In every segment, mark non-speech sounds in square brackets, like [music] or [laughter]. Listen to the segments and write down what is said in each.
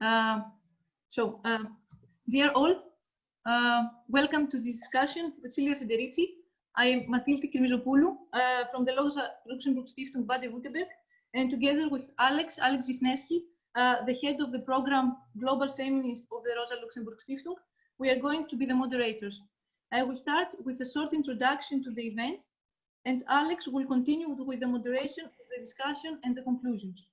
Uh, so, uh, dear all, uh, welcome to this discussion with Silvia Federici. I am Matilde Kirmizopoulou from the Rosa Luxemburg Stiftung Baden-Württemberg, and together with Alex, Alex Wisniewski, the head of the program Global Feminism of the Rosa Luxemburg Stiftung, we are going to be the moderators. I will start with a short introduction to the event, and Alex will continue with the moderation of the discussion and the conclusions.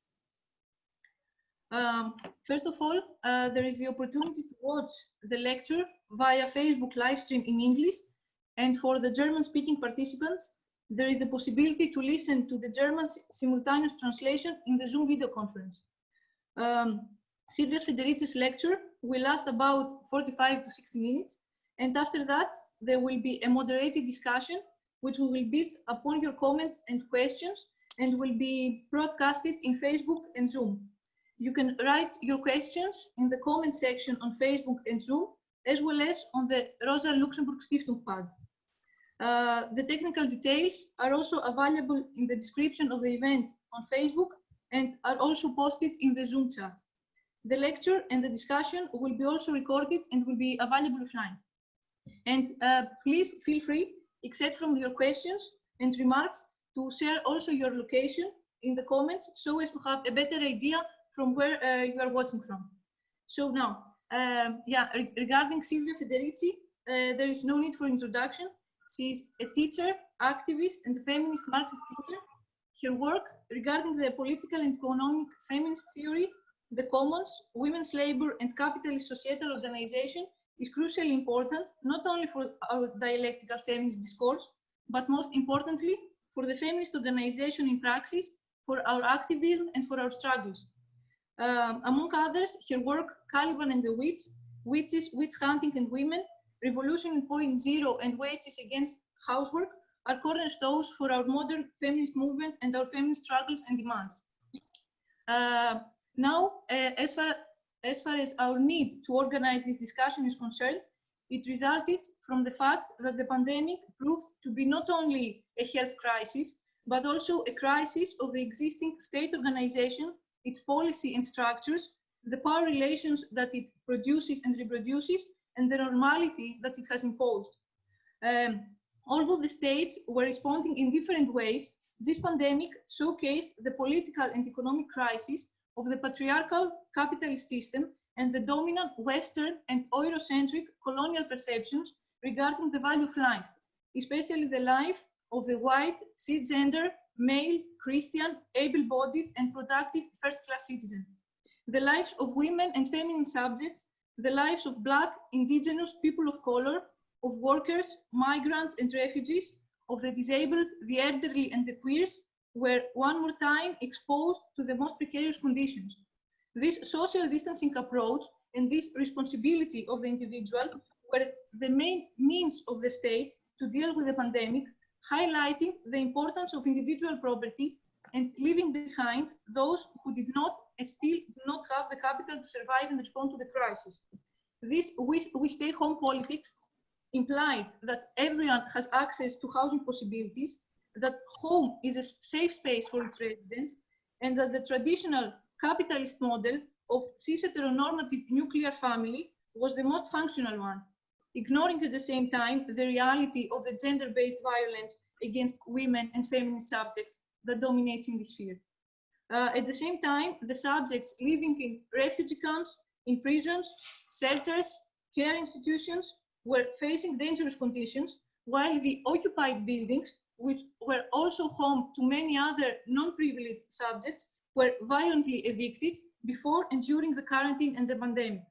Um, first of all, uh, there is the opportunity to watch the lecture via Facebook live stream in English. And for the German speaking participants, there is the possibility to listen to the German simultaneous translation in the Zoom video conference. Um, Silvia Federici's lecture will last about 45 to 60 minutes. And after that, there will be a moderated discussion, which will be based upon your comments and questions and will be broadcasted in Facebook and Zoom. You can write your questions in the comment section on Facebook and Zoom, as well as on the Rosa Luxemburg Stiftung pad. Uh, the technical details are also available in the description of the event on Facebook and are also posted in the Zoom chat. The lecture and the discussion will be also recorded and will be available offline. And uh, please feel free, except from your questions and remarks, to share also your location in the comments so as to have a better idea from where uh, you are watching from. So now, um, yeah, re regarding Silvia Federici, uh, there is no need for introduction. She is a teacher, activist, and feminist Marxist thinker. Her work regarding the political and economic feminist theory, the commons, women's labor, and capitalist societal organization is crucially important, not only for our dialectical feminist discourse, but most importantly, for the feminist organization in praxis, for our activism, and for our struggles. Um, among others, her work, Caliban and the Witch, Witches, Witch Hunting and Women, Revolution in Point Zero and Wages Against Housework are cornerstones for our modern feminist movement and our feminist struggles and demands. Uh, now, uh, as, far, as far as our need to organize this discussion is concerned, it resulted from the fact that the pandemic proved to be not only a health crisis, but also a crisis of the existing state organization its policy and structures, the power relations that it produces and reproduces, and the normality that it has imposed. Um, although the states were responding in different ways, this pandemic showcased the political and economic crisis of the patriarchal capitalist system and the dominant Western and Eurocentric colonial perceptions regarding the value of life, especially the life of the white, cisgender, male, Christian, able-bodied and productive first-class citizen. The lives of women and feminine subjects, the lives of black, indigenous, people of color, of workers, migrants and refugees, of the disabled, the elderly and the queers were one more time exposed to the most precarious conditions. This social distancing approach and this responsibility of the individual were the main means of the state to deal with the pandemic highlighting the importance of individual property and leaving behind those who did not and still do not have the capital to survive and respond to the crisis. This we, we stay home politics implied that everyone has access to housing possibilities, that home is a safe space for its residents, and that the traditional capitalist model of cis heteronormative nuclear family was the most functional one ignoring at the same time the reality of the gender-based violence against women and feminist subjects that dominates in this field. Uh, at the same time, the subjects living in refugee camps, in prisons, shelters, care institutions were facing dangerous conditions, while the occupied buildings, which were also home to many other non-privileged subjects, were violently evicted before and during the quarantine and the pandemic.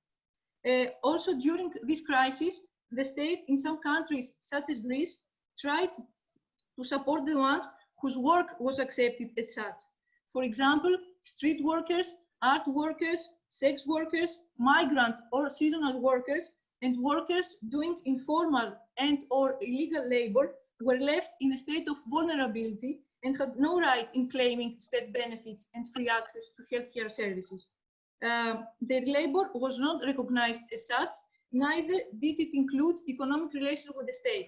Uh, also during this crisis, the state in some countries, such as Greece, tried to support the ones whose work was accepted as such. For example, street workers, art workers, sex workers, migrant or seasonal workers, and workers doing informal and or illegal labor were left in a state of vulnerability and had no right in claiming state benefits and free access to healthcare services. Uh, their labor was not recognized as such, neither did it include economic relations with the state.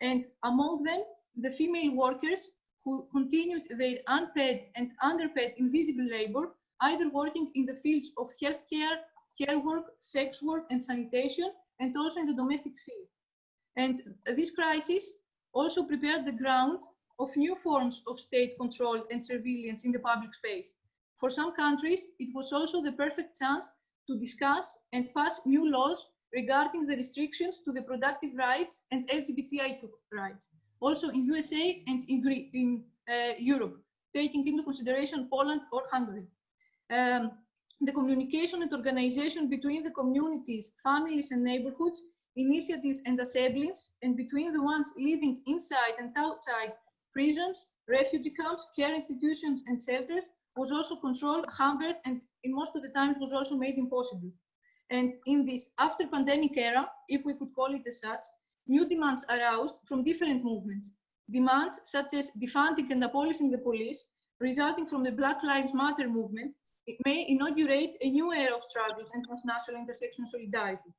And among them, the female workers who continued their unpaid and underpaid invisible labor, either working in the fields of healthcare, care work, sex work, and sanitation, and also in the domestic field. And this crisis also prepared the ground of new forms of state control and surveillance in the public space. For some countries, it was also the perfect chance to discuss and pass new laws regarding the restrictions to the productive rights and LGBTIQ rights. Also in USA and in, in uh, Europe, taking into consideration Poland or Hungary. Um, the communication and organization between the communities, families and neighborhoods, initiatives and assemblies, and between the ones living inside and outside prisons, refugee camps, care institutions and shelters was also controlled, hampered, and in most of the times was also made impossible. And in this after pandemic era, if we could call it as such, new demands aroused from different movements. Demands such as defunding and abolishing the police, resulting from the Black Lives Matter movement, it may inaugurate a new era of struggles and transnational intersectional solidarity.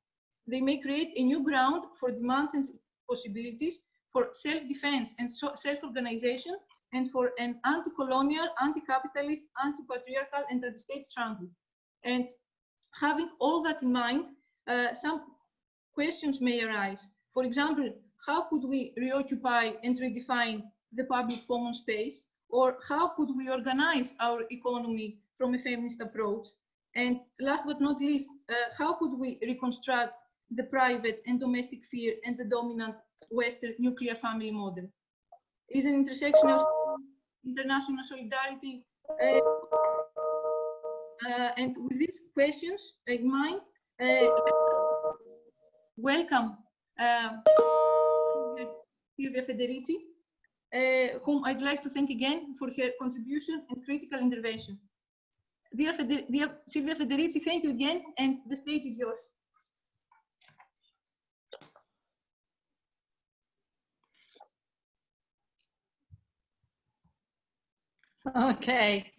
They may create a new ground for demands and possibilities for self-defense and so self-organization and for an anti-colonial, anti-capitalist, anti-patriarchal and anti-state struggle. And having all that in mind, uh, some questions may arise. For example, how could we reoccupy and redefine the public common space? Or how could we organize our economy from a feminist approach? And last but not least, uh, how could we reconstruct the private and domestic fear and the dominant Western nuclear family model? Is an intersection of international solidarity uh, uh, and with these questions in mind, uh, welcome um, Silvia Federici, uh, whom I'd like to thank again for her contribution and critical intervention. Dear, Feder dear Silvia Federici, thank you again, and the stage is yours. Okay.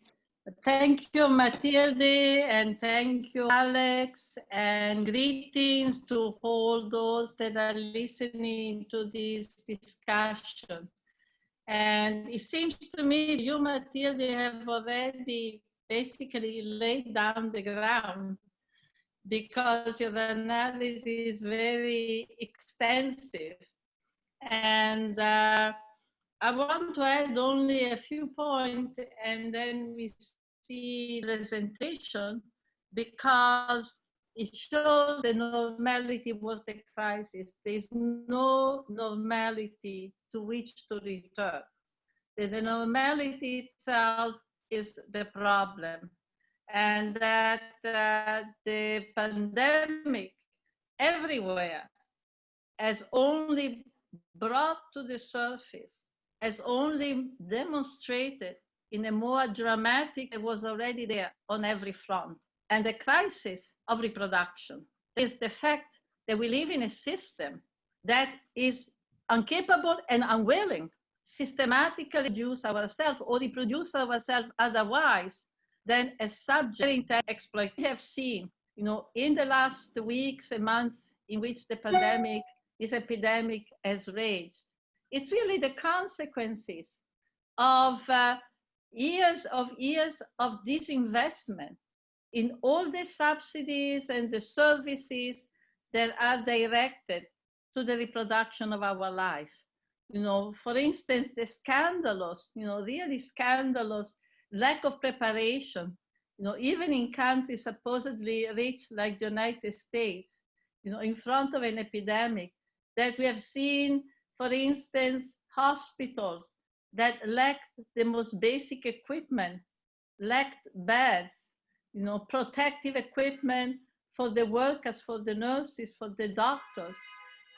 Thank you, Matilde, and thank you, Alex, and greetings to all those that are listening to this discussion. And it seems to me you, Matilde, have already basically laid down the ground because your analysis is very extensive. And uh, I want to add only a few points and then we see presentation because it shows the normality was the crisis. There's no normality to which to return. The normality itself is the problem. And that uh, the pandemic everywhere has only brought to the surface has only demonstrated in a more dramatic, it was already there on every front. And the crisis of reproduction is the fact that we live in a system that is incapable and unwilling systematically reduce ourselves or reproduce ourselves otherwise than a subject exploit. We have seen, you know, in the last weeks and months in which the pandemic, this epidemic has raged, it's really the consequences of uh, years of years of disinvestment in all the subsidies and the services that are directed to the reproduction of our life. You know, for instance, the scandalous, you know, really scandalous lack of preparation, you know, even in countries supposedly rich like the United States, you know, in front of an epidemic that we have seen for instance, hospitals that lacked the most basic equipment, lacked beds, you know, protective equipment for the workers, for the nurses, for the doctors,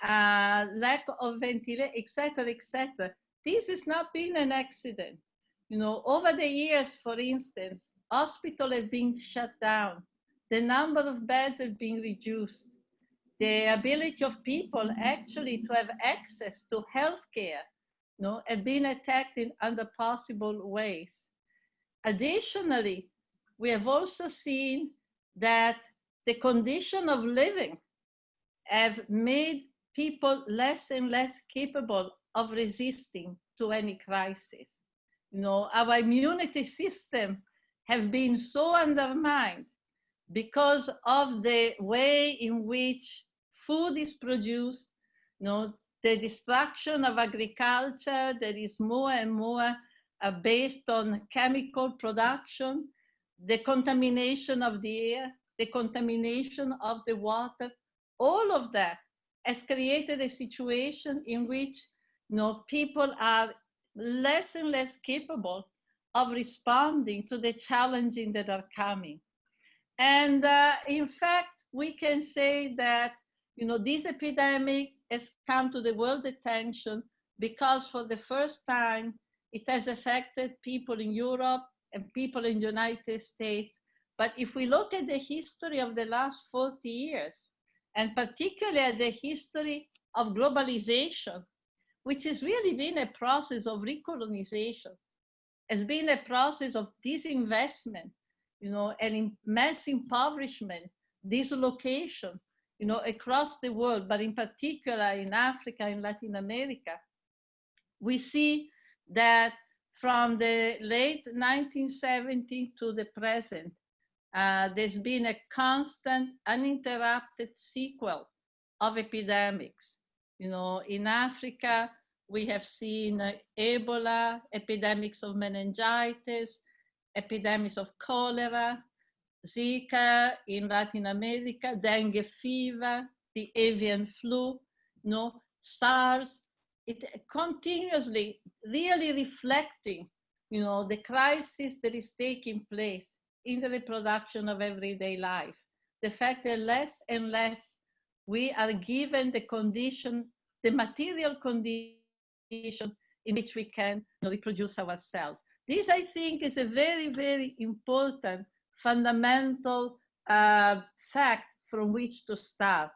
uh, lack of ventilation, etc., etc. This has not been an accident. You know, over the years, for instance, hospitals have been shut down. The number of beds have been reduced the ability of people actually to have access to healthcare you know, have been attacked in other possible ways. Additionally, we have also seen that the condition of living have made people less and less capable of resisting to any crisis. You know, our immunity system have been so undermined because of the way in which food is produced, you know, the destruction of agriculture that is more and more uh, based on chemical production, the contamination of the air, the contamination of the water, all of that has created a situation in which you know, people are less and less capable of responding to the challenges that are coming. And uh, in fact, we can say that you know, this epidemic has come to the world attention because for the first time, it has affected people in Europe and people in the United States. But if we look at the history of the last 40 years, and particularly at the history of globalization, which has really been a process of recolonization, has been a process of disinvestment, you know, and mass impoverishment, dislocation, you know, across the world, but in particular in Africa and Latin America, we see that from the late 1970s to the present, uh, there's been a constant, uninterrupted sequel of epidemics. You know, in Africa, we have seen uh, Ebola, epidemics of meningitis, epidemics of cholera, Zika in Latin America, dengue fever, the avian flu, no, SARS, it continuously really reflecting, you know, the crisis that is taking place in the reproduction of everyday life. The fact that less and less we are given the condition, the material condition in which we can reproduce ourselves. This, I think, is a very, very important fundamental uh, fact from which to start.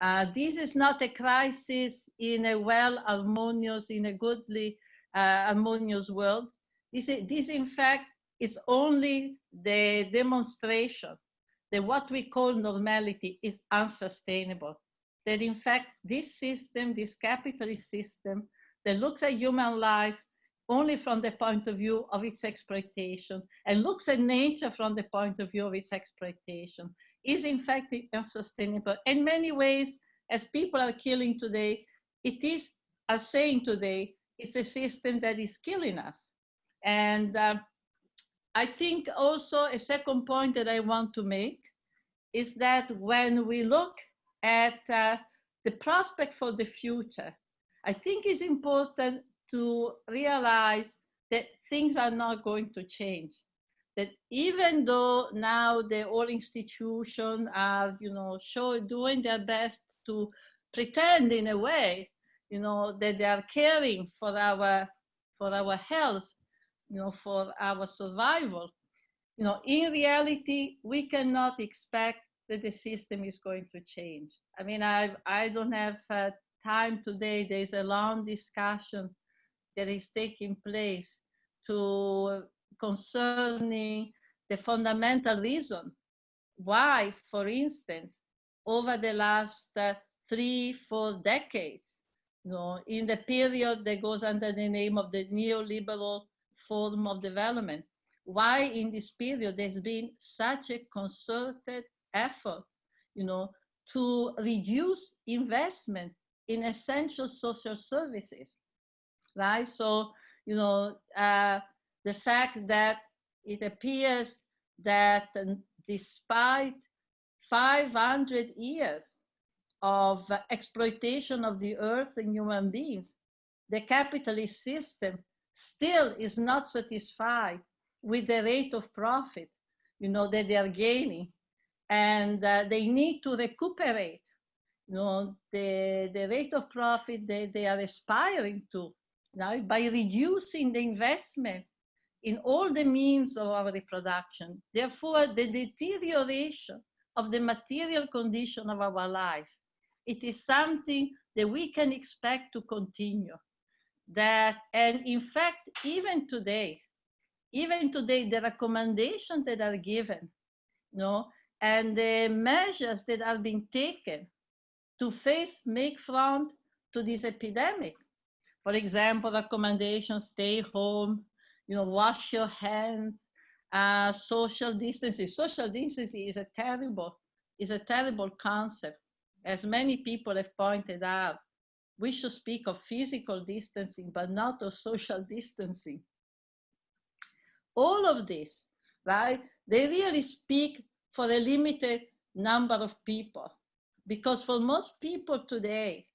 Uh, this is not a crisis in a well harmonious, in a goodly uh, harmonious world. This, this, in fact, is only the demonstration that what we call normality is unsustainable. That in fact, this system, this capitalist system that looks at human life only from the point of view of its exploitation and looks at nature from the point of view of its exploitation is in fact unsustainable. In many ways, as people are killing today, it is, as saying today, it's a system that is killing us. And uh, I think also a second point that I want to make is that when we look at uh, the prospect for the future, I think it's important to realize that things are not going to change. That even though now the all institutions are, you know, show, doing their best to pretend in a way, you know, that they are caring for our for our health, you know, for our survival. You know, in reality, we cannot expect that the system is going to change. I mean, I I don't have uh, time today. There's a long discussion that is taking place to concerning the fundamental reason why, for instance, over the last uh, three, four decades, you know, in the period that goes under the name of the neoliberal form of development, why in this period there's been such a concerted effort, you know, to reduce investment in essential social services right? So, you know, uh, the fact that it appears that despite 500 years of exploitation of the earth and human beings, the capitalist system still is not satisfied with the rate of profit, you know, that they are gaining. And uh, they need to recuperate, you know, the, the rate of profit that they are aspiring to now, by reducing the investment in all the means of our reproduction. Therefore, the deterioration of the material condition of our life, it is something that we can expect to continue. That, and in fact, even today, even today, the recommendations that are given, you know, and the measures that are being taken to face, make front to this epidemic for example, recommendations, stay home, you know, wash your hands, uh, social distancing. Social distancing is a terrible, is a terrible concept. As many people have pointed out, we should speak of physical distancing, but not of social distancing. All of this, right? They really speak for a limited number of people. Because for most people today,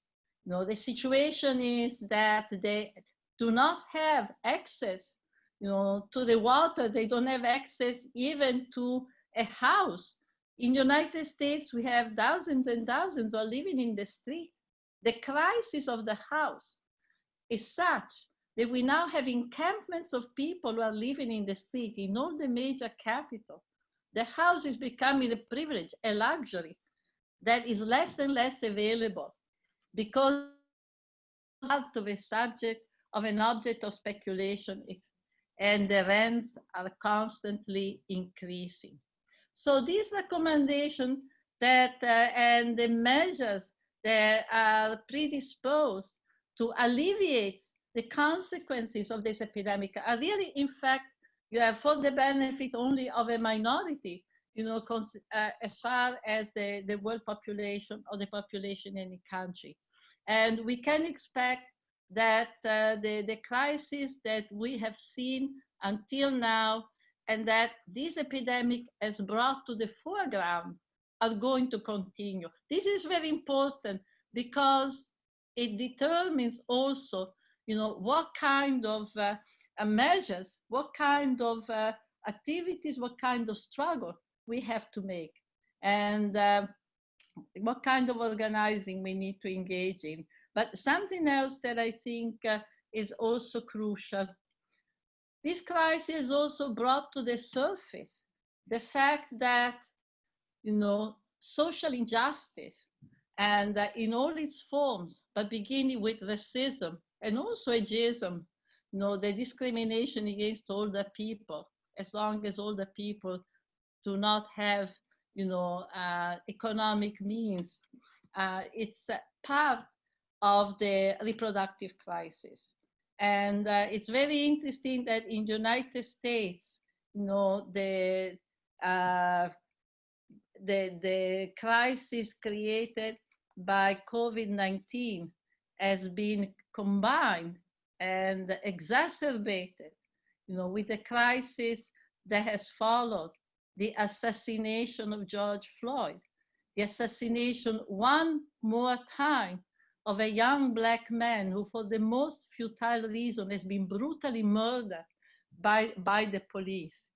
you know, the situation is that they do not have access you know, to the water. They don't have access even to a house. In the United States, we have thousands and thousands are living in the street. The crisis of the house is such that we now have encampments of people who are living in the street in all the major capitals. The house is becoming a privilege, a luxury that is less and less available because out of a subject of an object of speculation and the rents are constantly increasing. So these recommendations that uh, and the measures that are predisposed to alleviate the consequences of this epidemic are really, in fact, you have for the benefit only of a minority, you know, uh, as far as the, the world population or the population in the country. And we can expect that uh, the, the crisis that we have seen until now and that this epidemic has brought to the foreground are going to continue. This is very important because it determines also, you know, what kind of uh, uh, measures, what kind of uh, activities, what kind of struggle we have to make, and uh, what kind of organizing we need to engage in. But something else that I think uh, is also crucial. This crisis also brought to the surface the fact that, you know, social injustice and uh, in all its forms, but beginning with racism and also ageism, you know, the discrimination against older people, as long as older people do not have, you know, uh, economic means. Uh, it's part of the reproductive crisis. And uh, it's very interesting that in the United States, you know, the, uh, the, the crisis created by COVID-19 has been combined and exacerbated, you know, with the crisis that has followed the assassination of George Floyd, the assassination one more time of a young black man who for the most futile reason has been brutally murdered by, by the police.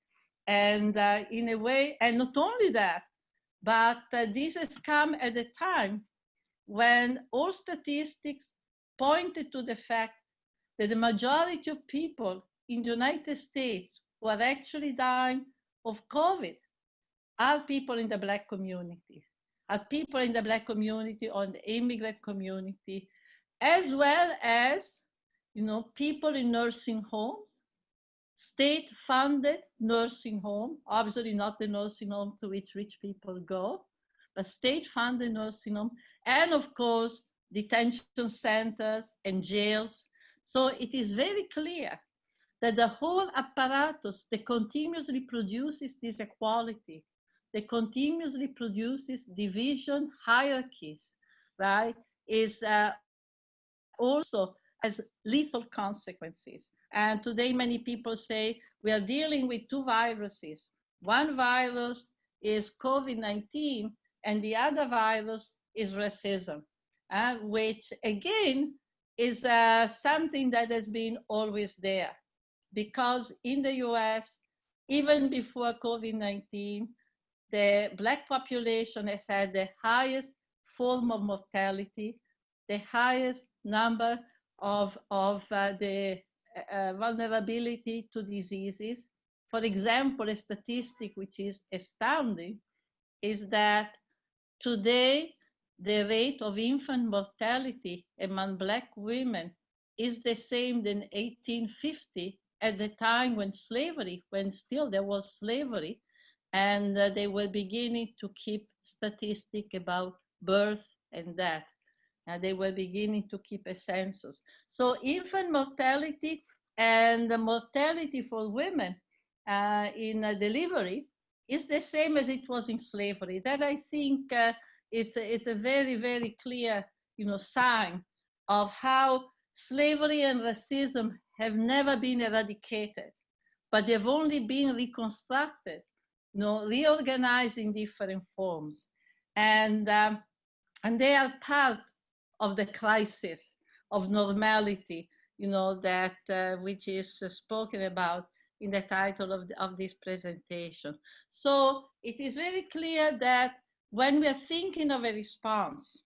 And uh, in a way, and not only that, but uh, this has come at a time when all statistics pointed to the fact that the majority of people in the United States who are actually dying of COVID are people in the black community at people in the Black community or the immigrant community, as well as, you know, people in nursing homes, state-funded nursing home, obviously not the nursing home to which rich people go, but state-funded nursing home, and of course, detention centers and jails. So it is very clear that the whole apparatus that continuously produces this equality that continuously produces division hierarchies, right, is uh, also has lethal consequences. And today many people say we are dealing with two viruses. One virus is COVID-19 and the other virus is racism, uh, which again is uh, something that has been always there. Because in the US, even before COVID-19, the black population has had the highest form of mortality, the highest number of, of uh, the uh, vulnerability to diseases. For example, a statistic which is astounding is that today the rate of infant mortality among black women is the same than 1850 at the time when slavery, when still there was slavery, and uh, they were beginning to keep statistic about birth and death. And they were beginning to keep a census. So infant mortality and the mortality for women uh, in delivery is the same as it was in slavery. That I think uh, it's, a, it's a very, very clear you know, sign of how slavery and racism have never been eradicated, but they've only been reconstructed, you know, reorganized in different forms. And, um, and they are part of the crisis of normality, you know, that uh, which is uh, spoken about in the title of, the, of this presentation. So it is very clear that when we are thinking of a response,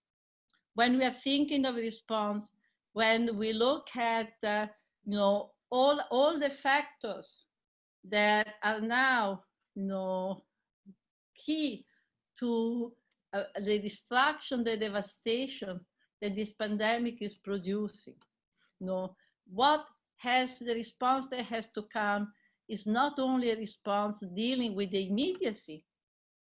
when we are thinking of a response, when we look at, uh, you know, all, all the factors that are now, you know, key to uh, the destruction, the devastation that this pandemic is producing. You know, what has the response that has to come is not only a response dealing with the immediacy.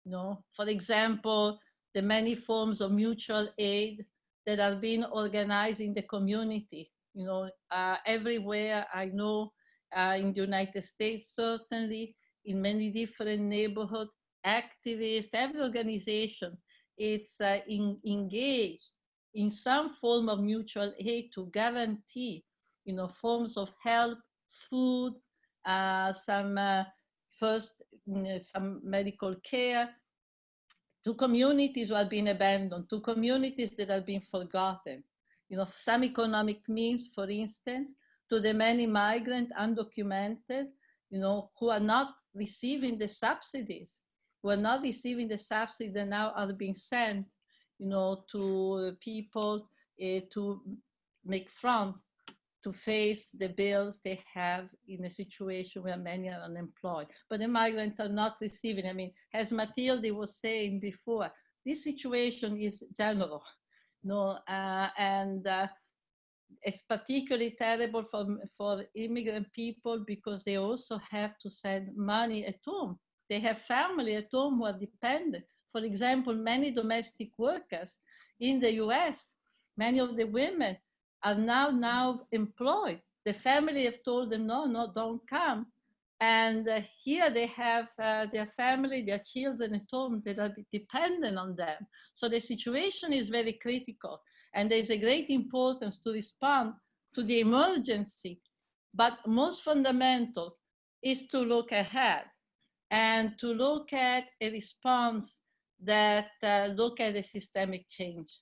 You know, for example, the many forms of mutual aid that are being organized in the community. You know, uh, everywhere I know uh, in the United States, certainly in many different neighborhoods, activists, every organization, it's uh, in, engaged in some form of mutual aid to guarantee, you know, forms of help, food, uh, some uh, first, some medical care, to communities who have been abandoned, to communities that have been forgotten. You know, some economic means, for instance, to the many migrant undocumented, you know, who are not receiving the subsidies, who are not receiving the subsidies that now are being sent, you know, to people uh, to make front to face the bills they have in a situation where many are unemployed. But the migrants are not receiving. I mean, as Matilde was saying before, this situation is general, no, uh, and uh, it's particularly terrible for, for immigrant people because they also have to send money at home. They have family at home who are dependent. For example, many domestic workers in the US, many of the women are now now employed. The family have told them, no, no, don't come. And uh, here they have uh, their family, their children at home that are dependent on them. So the situation is very critical. And there's a great importance to respond to the emergency. But most fundamental is to look ahead and to look at a response that uh, look at a systemic change.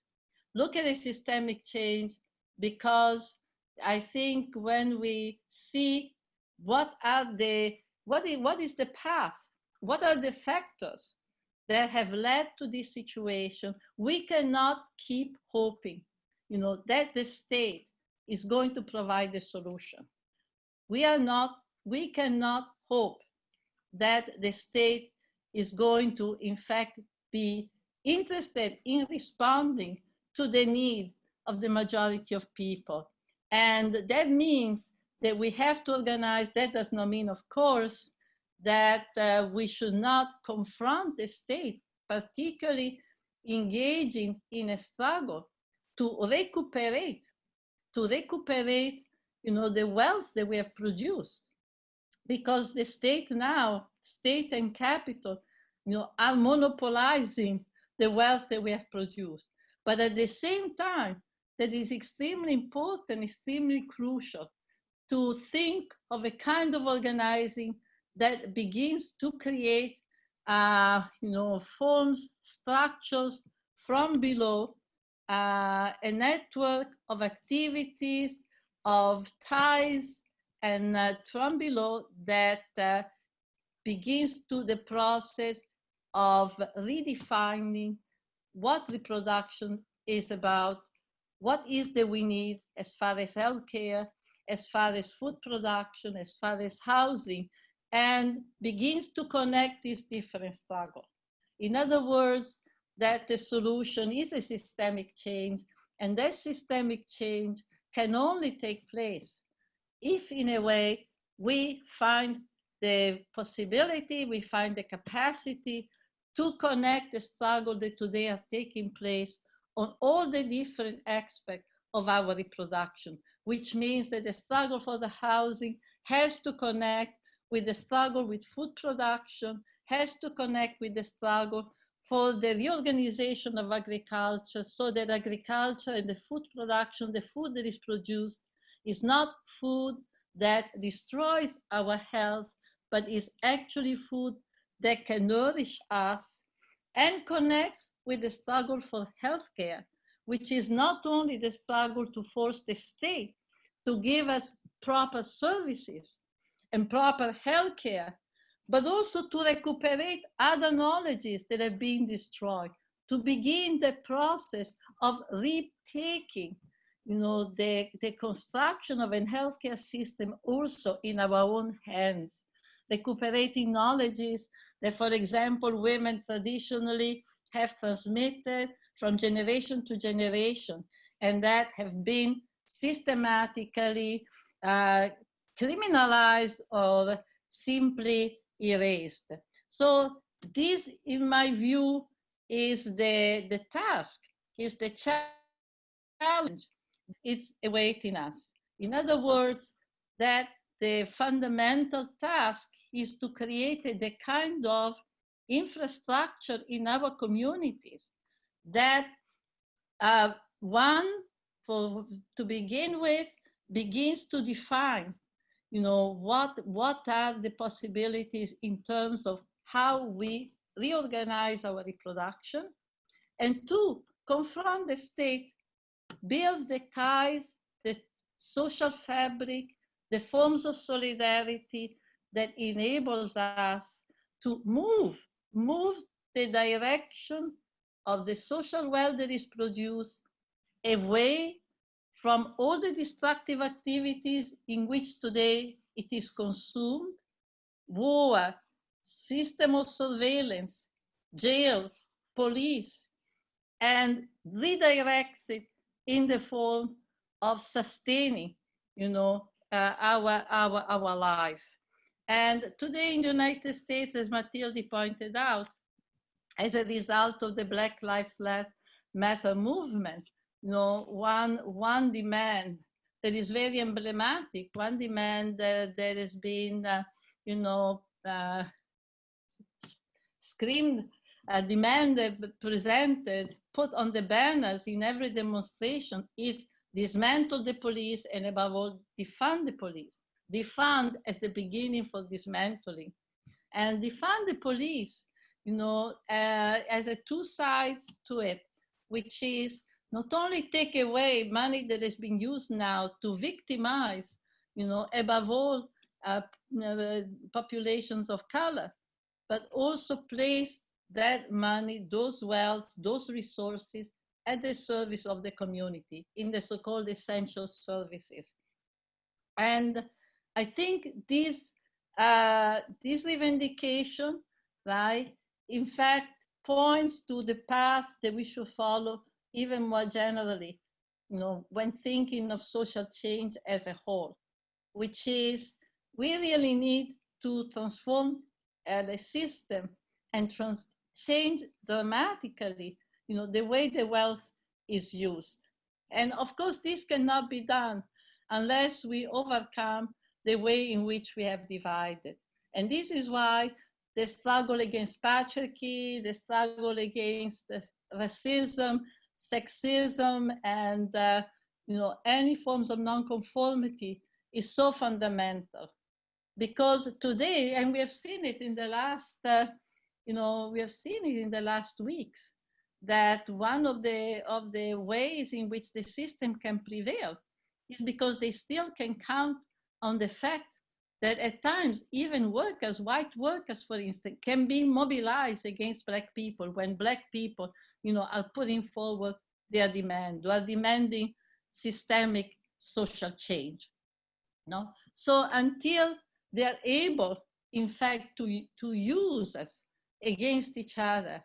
Look at a systemic change because I think when we see what are the what is, what is the path, what are the factors that have led to this situation, we cannot keep hoping, you know, that the state is going to provide the solution. We are not, we cannot hope that the state is going to, in fact, be interested in responding to the need of the majority of people. And that means that we have to organize, that does not mean, of course, that uh, we should not confront the state, particularly engaging in a struggle to recuperate, to recuperate, you know, the wealth that we have produced. Because the state now, state and capital, you know, are monopolizing the wealth that we have produced. But at the same time, that is extremely important, extremely crucial to think of a kind of organizing that begins to create, uh, you know, forms, structures from below, uh, a network of activities, of ties, and uh, from below that uh, begins to the process of redefining what reproduction is about what is that we need as far as healthcare, as far as food production, as far as housing, and begins to connect these different struggles. In other words, that the solution is a systemic change, and that systemic change can only take place if, in a way, we find the possibility, we find the capacity to connect the struggle that today are taking place on all the different aspects of our reproduction, which means that the struggle for the housing has to connect with the struggle with food production, has to connect with the struggle for the reorganization of agriculture so that agriculture and the food production, the food that is produced, is not food that destroys our health, but is actually food that can nourish us and connects with the struggle for healthcare, which is not only the struggle to force the state to give us proper services and proper healthcare but also to recuperate other knowledges that have been destroyed, to begin the process of retaking you know, the, the construction of a healthcare system also in our own hands, recuperating knowledges that, for example, women traditionally have transmitted from generation to generation and that have been systematically uh, criminalized or simply erased. So this, in my view, is the, the task, is the challenge. It's awaiting us. In other words, that the fundamental task is to create the kind of infrastructure in our communities that uh, one, for, to begin with, begins to define you know, what, what are the possibilities in terms of how we reorganize our reproduction? And two, confront the state, builds the ties, the social fabric, the forms of solidarity that enables us to move, move the direction of the social wealth that is produced away from all the destructive activities in which today it is consumed, war, system of surveillance, jails, police, and redirects it in the form of sustaining, you know, uh, our, our, our life. And today in the United States, as Matilde pointed out, as a result of the Black Lives Matter movement, you know, one, one demand that is very emblematic, one demand that, that has been, uh, you know, uh, screamed, uh, demanded, presented, put on the banners in every demonstration is dismantle the police and above all, defund the police. Defund as the beginning for dismantling. And defund the police, you know, uh, as a two sides to it, which is not only take away money that has been used now to victimize, you know, above all, uh, uh, populations of color, but also place that money, those wealth, those resources at the service of the community in the so-called essential services. And I think this, uh, this revendication, right, in fact, points to the path that we should follow even more generally, you know, when thinking of social change as a whole, which is we really need to transform uh, the system and trans change dramatically, you know, the way the wealth is used. And of course, this cannot be done unless we overcome the way in which we have divided. And this is why the struggle against patriarchy, the struggle against racism, sexism and uh, you know any forms of nonconformity is so fundamental. Because today and we have seen it in the last uh, you know we have seen it in the last weeks that one of the of the ways in which the system can prevail is because they still can count on the fact that at times even workers white workers for instance can be mobilized against black people when black people you know, are putting forward their demand, are demanding systemic social change. No? So until they are able, in fact, to, to use us against each other,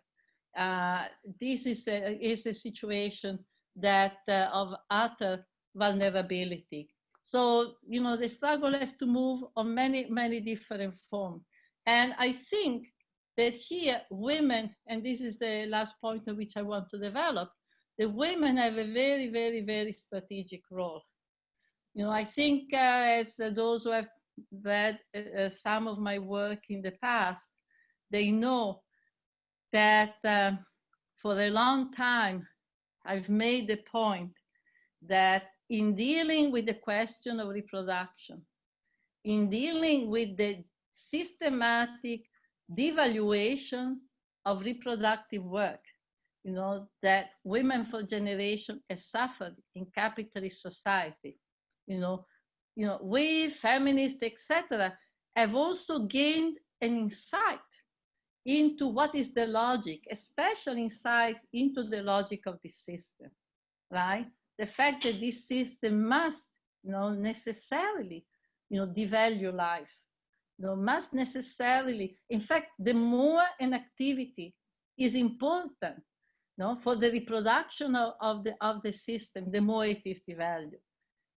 uh, this is a, is a situation that uh, of utter vulnerability. So, you know, the struggle has to move on many, many different forms. And I think that here women, and this is the last point on which I want to develop, the women have a very, very, very strategic role. You know, I think uh, as uh, those who have read uh, some of my work in the past, they know that uh, for a long time, I've made the point that in dealing with the question of reproduction, in dealing with the systematic devaluation of reproductive work, you know, that women for generation has suffered in capitalist society, you know, you know, we feminists, etc., have also gained an insight into what is the logic, especially insight into the logic of this system, right? The fact that this system must, you know, necessarily, you know, devalue life, know, must necessarily, in fact, the more an activity is important, know, for the reproduction of, of, the, of the system, the more it is devalued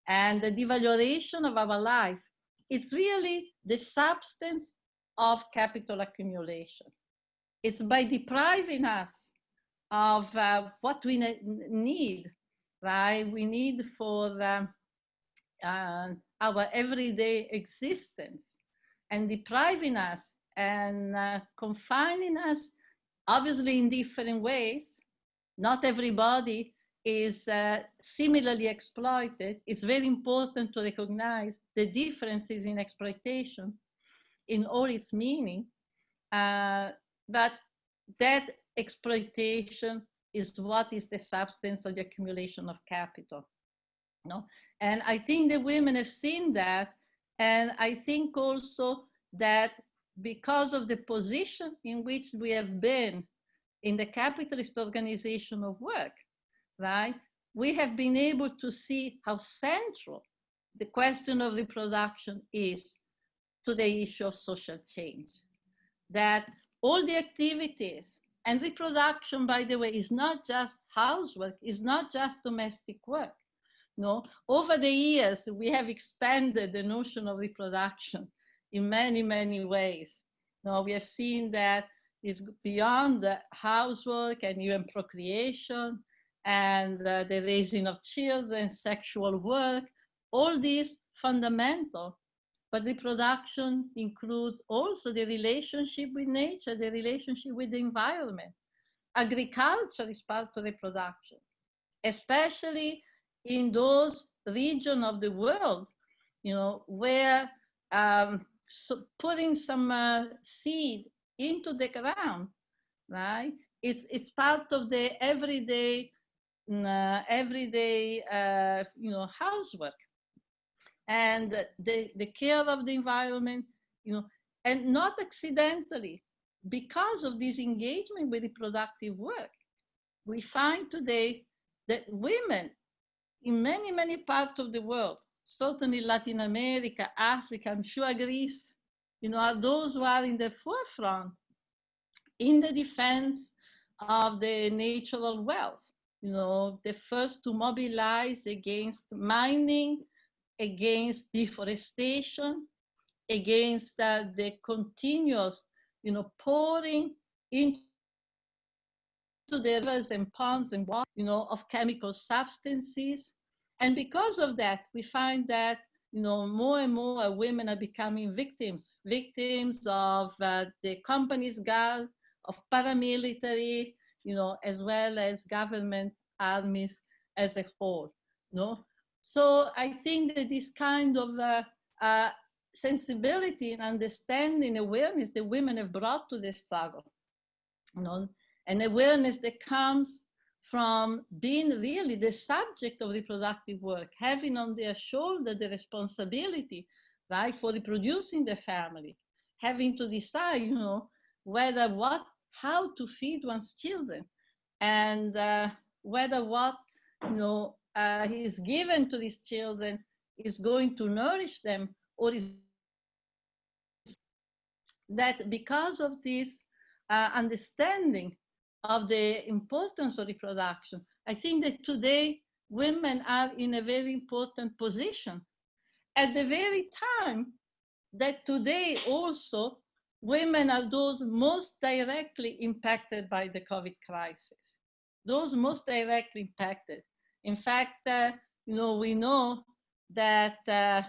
and the devaluation of our life, it's really the substance of capital accumulation. It's by depriving us of uh, what we need, right? We need for um, uh, our everyday existence and depriving us and uh, confining us, obviously in different ways. Not everybody is uh, similarly exploited, it's very important to recognize the differences in exploitation in all its meaning. Uh, but that exploitation is what is the substance of the accumulation of capital. No? And I think the women have seen that. And I think also that because of the position in which we have been in the capitalist organization of work, right? We have been able to see how central the question of reproduction is to the issue of social change. That all the activities and reproduction, by the way, is not just housework, is not just domestic work. No, over the years, we have expanded the notion of reproduction in many, many ways. Now we have seen that it's beyond the housework and even procreation, and uh, the raising of children, sexual work, all these fundamental. But reproduction includes also the relationship with nature, the relationship with the environment. Agriculture is part of reproduction, especially in those regions of the world, you know, where um, so putting some uh, seed into the ground, right? It's, it's part of the everyday uh, everyday, uh, you know, housework and the, the care of the environment, you know, and not accidentally, because of this engagement with reproductive work, we find today that women in many, many parts of the world, certainly Latin America, Africa, I'm sure Greece, you know, are those who are in the forefront in the defense of the natural wealth. You know, the first to mobilize against mining, against deforestation, against uh, the continuous, you know, pouring into the rivers and ponds and water, you know, of chemical substances. And because of that, we find that, you know, more and more women are becoming victims, victims of uh, the company's guard, of paramilitary, you know, as well as government armies as a whole, you no? So I think that this kind of uh, uh, sensibility and understanding, awareness that women have brought to the struggle, you know, and awareness that comes from being really the subject of reproductive work, having on their shoulder the responsibility, right, for reproducing the family, having to decide, you know, whether what how to feed one's children and uh, whether what you know uh, is given to these children is going to nourish them or is that because of this uh, understanding of the importance of reproduction, I think that today women are in a very important position. At the very time that today also women are those most directly impacted by the COVID crisis, those most directly impacted. In fact, uh, you know, we know that uh,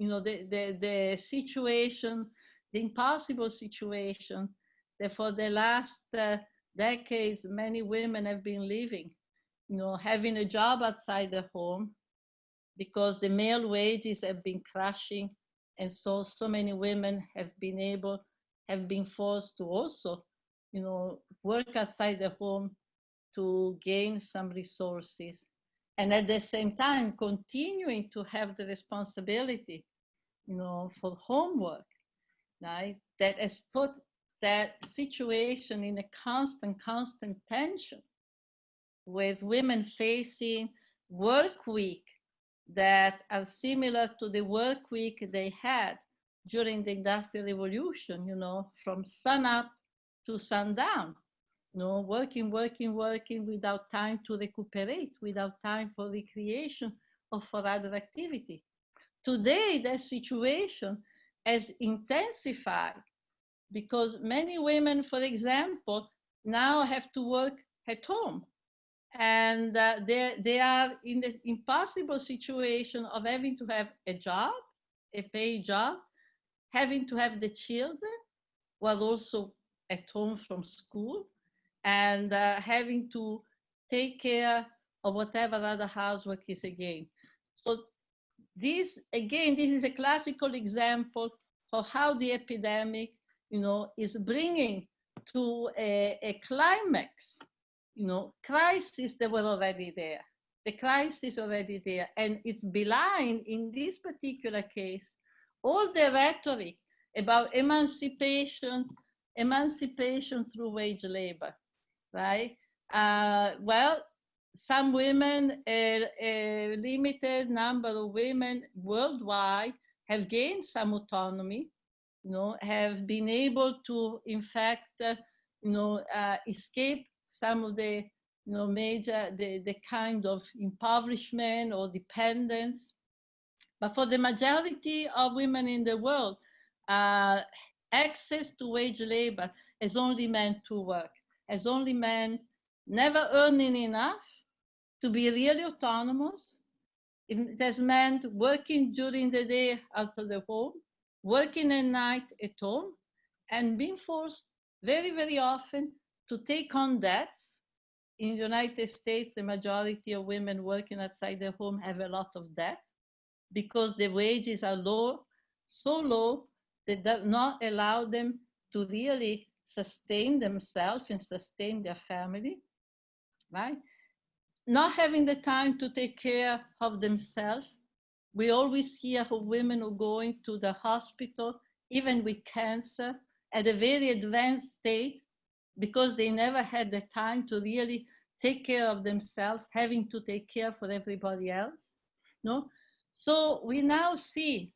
you know, the, the, the situation, the impossible situation that for the last uh, decades, many women have been living, you know, having a job outside the home because the male wages have been crashing. And so, so many women have been able, have been forced to also, you know, work outside the home to gain some resources. And at the same time, continuing to have the responsibility you know, for homework, right? That has put that situation in a constant, constant tension with women facing work week that are similar to the work week they had during the industrial revolution, you know, from sun up to sundown, you know, working, working, working without time to recuperate, without time for recreation or for other activity. Today, that situation has intensified because many women, for example, now have to work at home. And uh, they, they are in the impossible situation of having to have a job, a paid job, having to have the children while also at home from school, and uh, having to take care of whatever other housework is again. So this, again, this is a classical example of how the epidemic, you know, is bringing to a, a climax, you know, crises that were already there. The crisis already there. And it's belying, in this particular case, all the rhetoric about emancipation, emancipation through wage labor, right? Uh, well, some women, a, a, limited number of women worldwide have gained some autonomy, you know, have been able to, in fact, uh, you know, uh, escape some of the, you know, major, the, the kind of impoverishment or dependence. But for the majority of women in the world, uh, access to wage labor has only meant to work, has only meant never earning enough to be really autonomous. It has meant working during the day out of the home, working at night at home, and being forced very, very often to take on debts. In the United States, the majority of women working outside the home have a lot of debt because the wages are low, so low that do not allow them to really sustain themselves and sustain their family, right? not having the time to take care of themselves. We always hear of women who are going to the hospital, even with cancer, at a very advanced state, because they never had the time to really take care of themselves, having to take care for everybody else. No, so we now see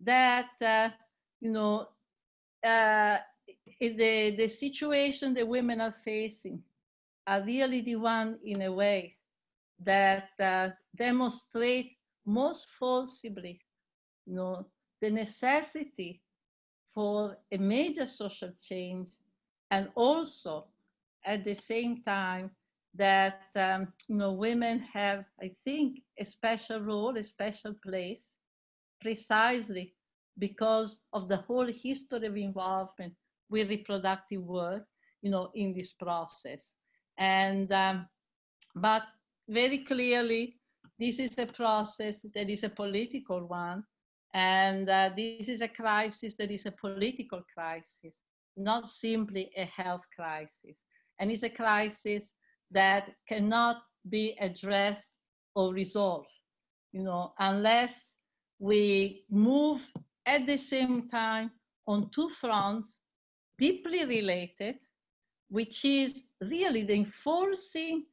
that uh, you know uh, the the situation the women are facing are really the one in a way that uh, demonstrate most forcibly you know, the necessity for a major social change and also at the same time that um, you know women have i think a special role a special place precisely because of the whole history of involvement with reproductive work you know in this process. And um, but very clearly, this is a process that is a political one. And uh, this is a crisis that is a political crisis, not simply a health crisis. And it's a crisis that cannot be addressed or resolved, you know, unless we move at the same time on two fronts deeply related which is really the enforcing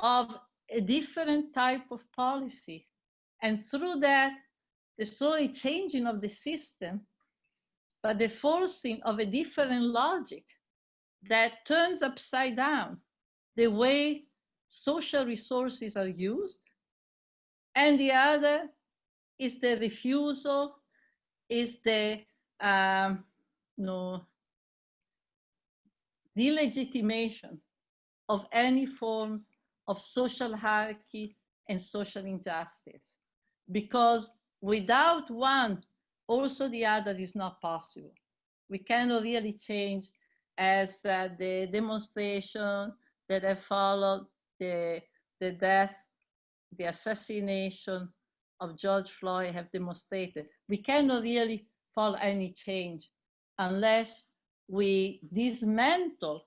of a different type of policy. And through that, the slowly changing of the system, but the forcing of a different logic that turns upside down the way social resources are used. And the other is the refusal, is the um, no, delegitimation of any forms of social hierarchy and social injustice. Because without one, also the other is not possible. We cannot really change as uh, the demonstration that have followed the, the death, the assassination of George Floyd have demonstrated. We cannot really follow any change unless we dismantle,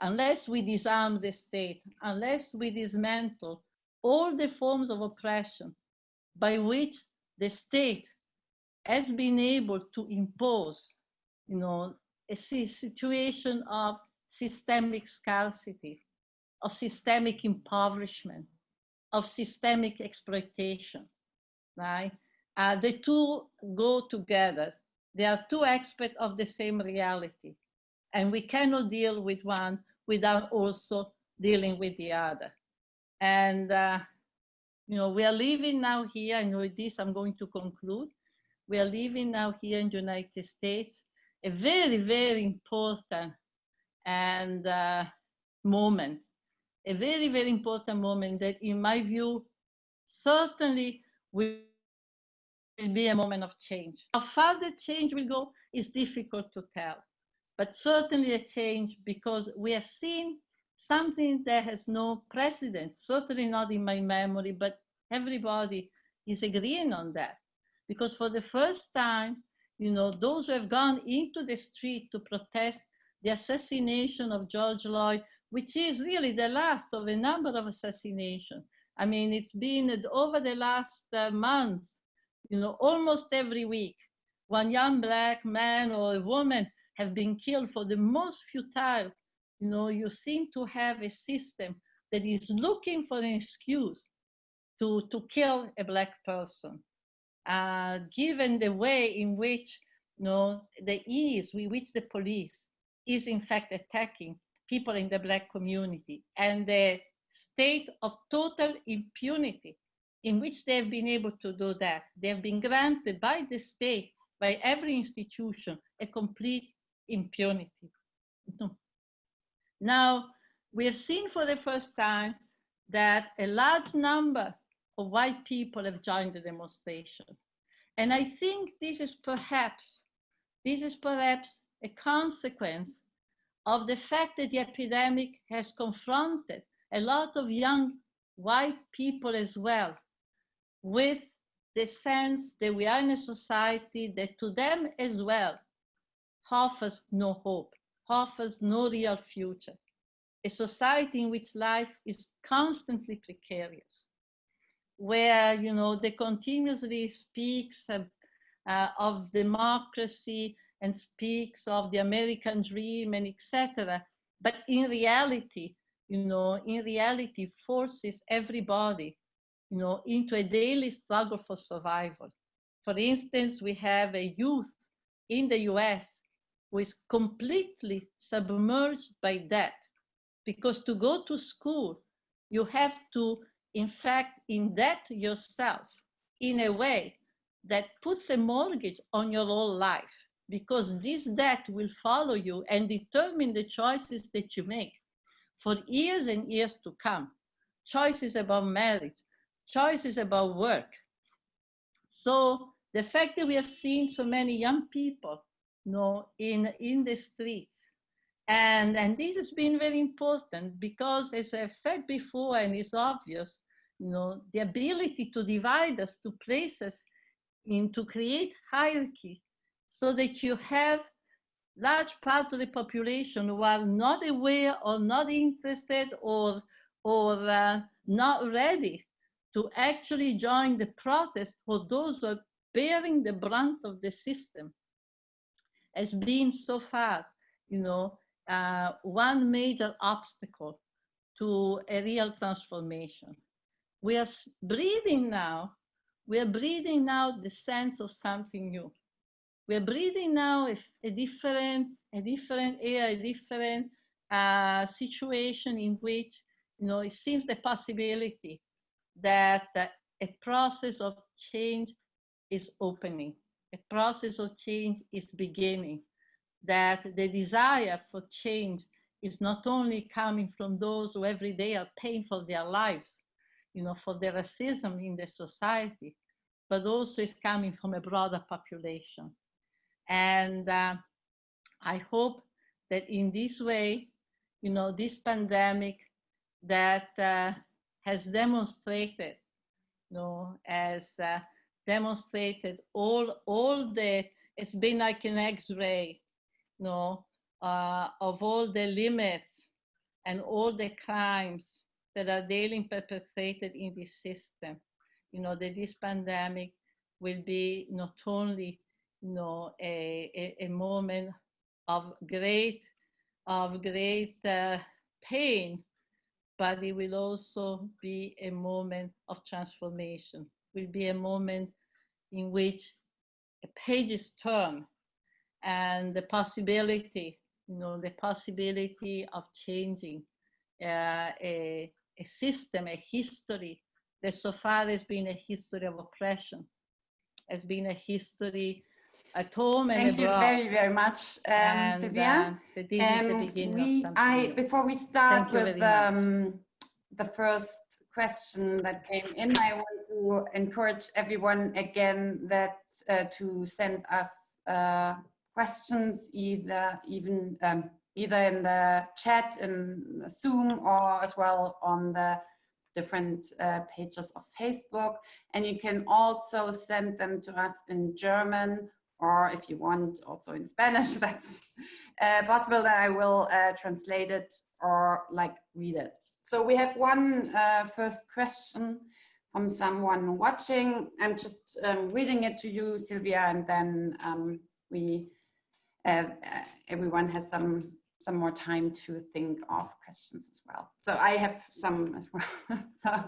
unless we disarm the state, unless we dismantle all the forms of oppression by which the state has been able to impose, you know, a situation of systemic scarcity, of systemic impoverishment, of systemic exploitation, right? Uh, the two go together. They are two aspects of the same reality. And we cannot deal with one without also dealing with the other. And, uh, you know, we are living now here, and with this I'm going to conclude. We are living now here in the United States, a very, very important and uh, moment, a very, very important moment that in my view, certainly will be a moment of change. How far the change will go is difficult to tell, but certainly a change because we have seen something that has no precedent, certainly not in my memory, but everybody is agreeing on that. Because for the first time, you know, those who have gone into the street to protest the assassination of George Floyd, which is really the last of a number of assassinations. I mean, it's been over the last uh, months, you know, almost every week, one young black man or a woman have been killed for the most futile you know, you seem to have a system that is looking for an excuse to, to kill a black person, uh, given the way in which, you know, the ease with which the police is in fact attacking people in the black community and the state of total impunity in which they have been able to do that. They have been granted by the state, by every institution, a complete impunity. Now, we have seen for the first time that a large number of white people have joined the demonstration. And I think this is perhaps, this is perhaps a consequence of the fact that the epidemic has confronted a lot of young white people as well with the sense that we are in a society that to them as well offers no hope offers no real future. A society in which life is constantly precarious, where you know they continuously speaks of, uh, of democracy and speaks of the American dream and etc. But in reality, you know, in reality forces everybody, you know, into a daily struggle for survival. For instance, we have a youth in the US was completely submerged by debt. Because to go to school, you have to, in fact, indebt yourself in a way that puts a mortgage on your whole life because this debt will follow you and determine the choices that you make for years and years to come. Choices about marriage, choices about work. So the fact that we have seen so many young people know, in, in the streets. And, and this has been very important because, as I've said before, and it's obvious, you know, the ability to divide us to places in to create hierarchy so that you have large part of the population who are not aware or not interested or, or uh, not ready to actually join the protest for those who are bearing the brunt of the system has been so far, you know, uh, one major obstacle to a real transformation. We are breathing now, we are breathing now the sense of something new. We are breathing now a, a different, a different air, a different uh, situation in which, you know, it seems the possibility that uh, a process of change is opening a process of change is beginning, that the desire for change is not only coming from those who every day are paying for their lives, you know, for the racism in the society, but also is coming from a broader population. And uh, I hope that in this way, you know, this pandemic that uh, has demonstrated, you know, as uh, demonstrated all, all the, it's been like an X-ray, you know, uh, of all the limits and all the crimes that are daily perpetrated in this system. You know, that this pandemic will be not only, you know, a, a, a moment of great, of great uh, pain, but it will also be a moment of transformation, will be a moment in which a pages turn and the possibility, you know, the possibility of changing uh, a, a system, a history that so far has been a history of oppression, has been a history at home and Thank abroad. you very, very much, um, and, Sylvia. Uh, this is the Um, beginning we, of something I, before we start Thank with um, the first question that came in, I want to encourage everyone again that uh, to send us uh, questions either even um, either in the chat in Zoom or as well on the different uh, pages of Facebook. And you can also send them to us in German or if you want also in Spanish, [laughs] that's uh, possible that I will uh, translate it or like read it. So we have one uh, first question from someone watching. I'm just um, reading it to you, Sylvia, and then um, we, uh, uh, everyone has some some more time to think of questions as well. So I have some as well. [laughs] so,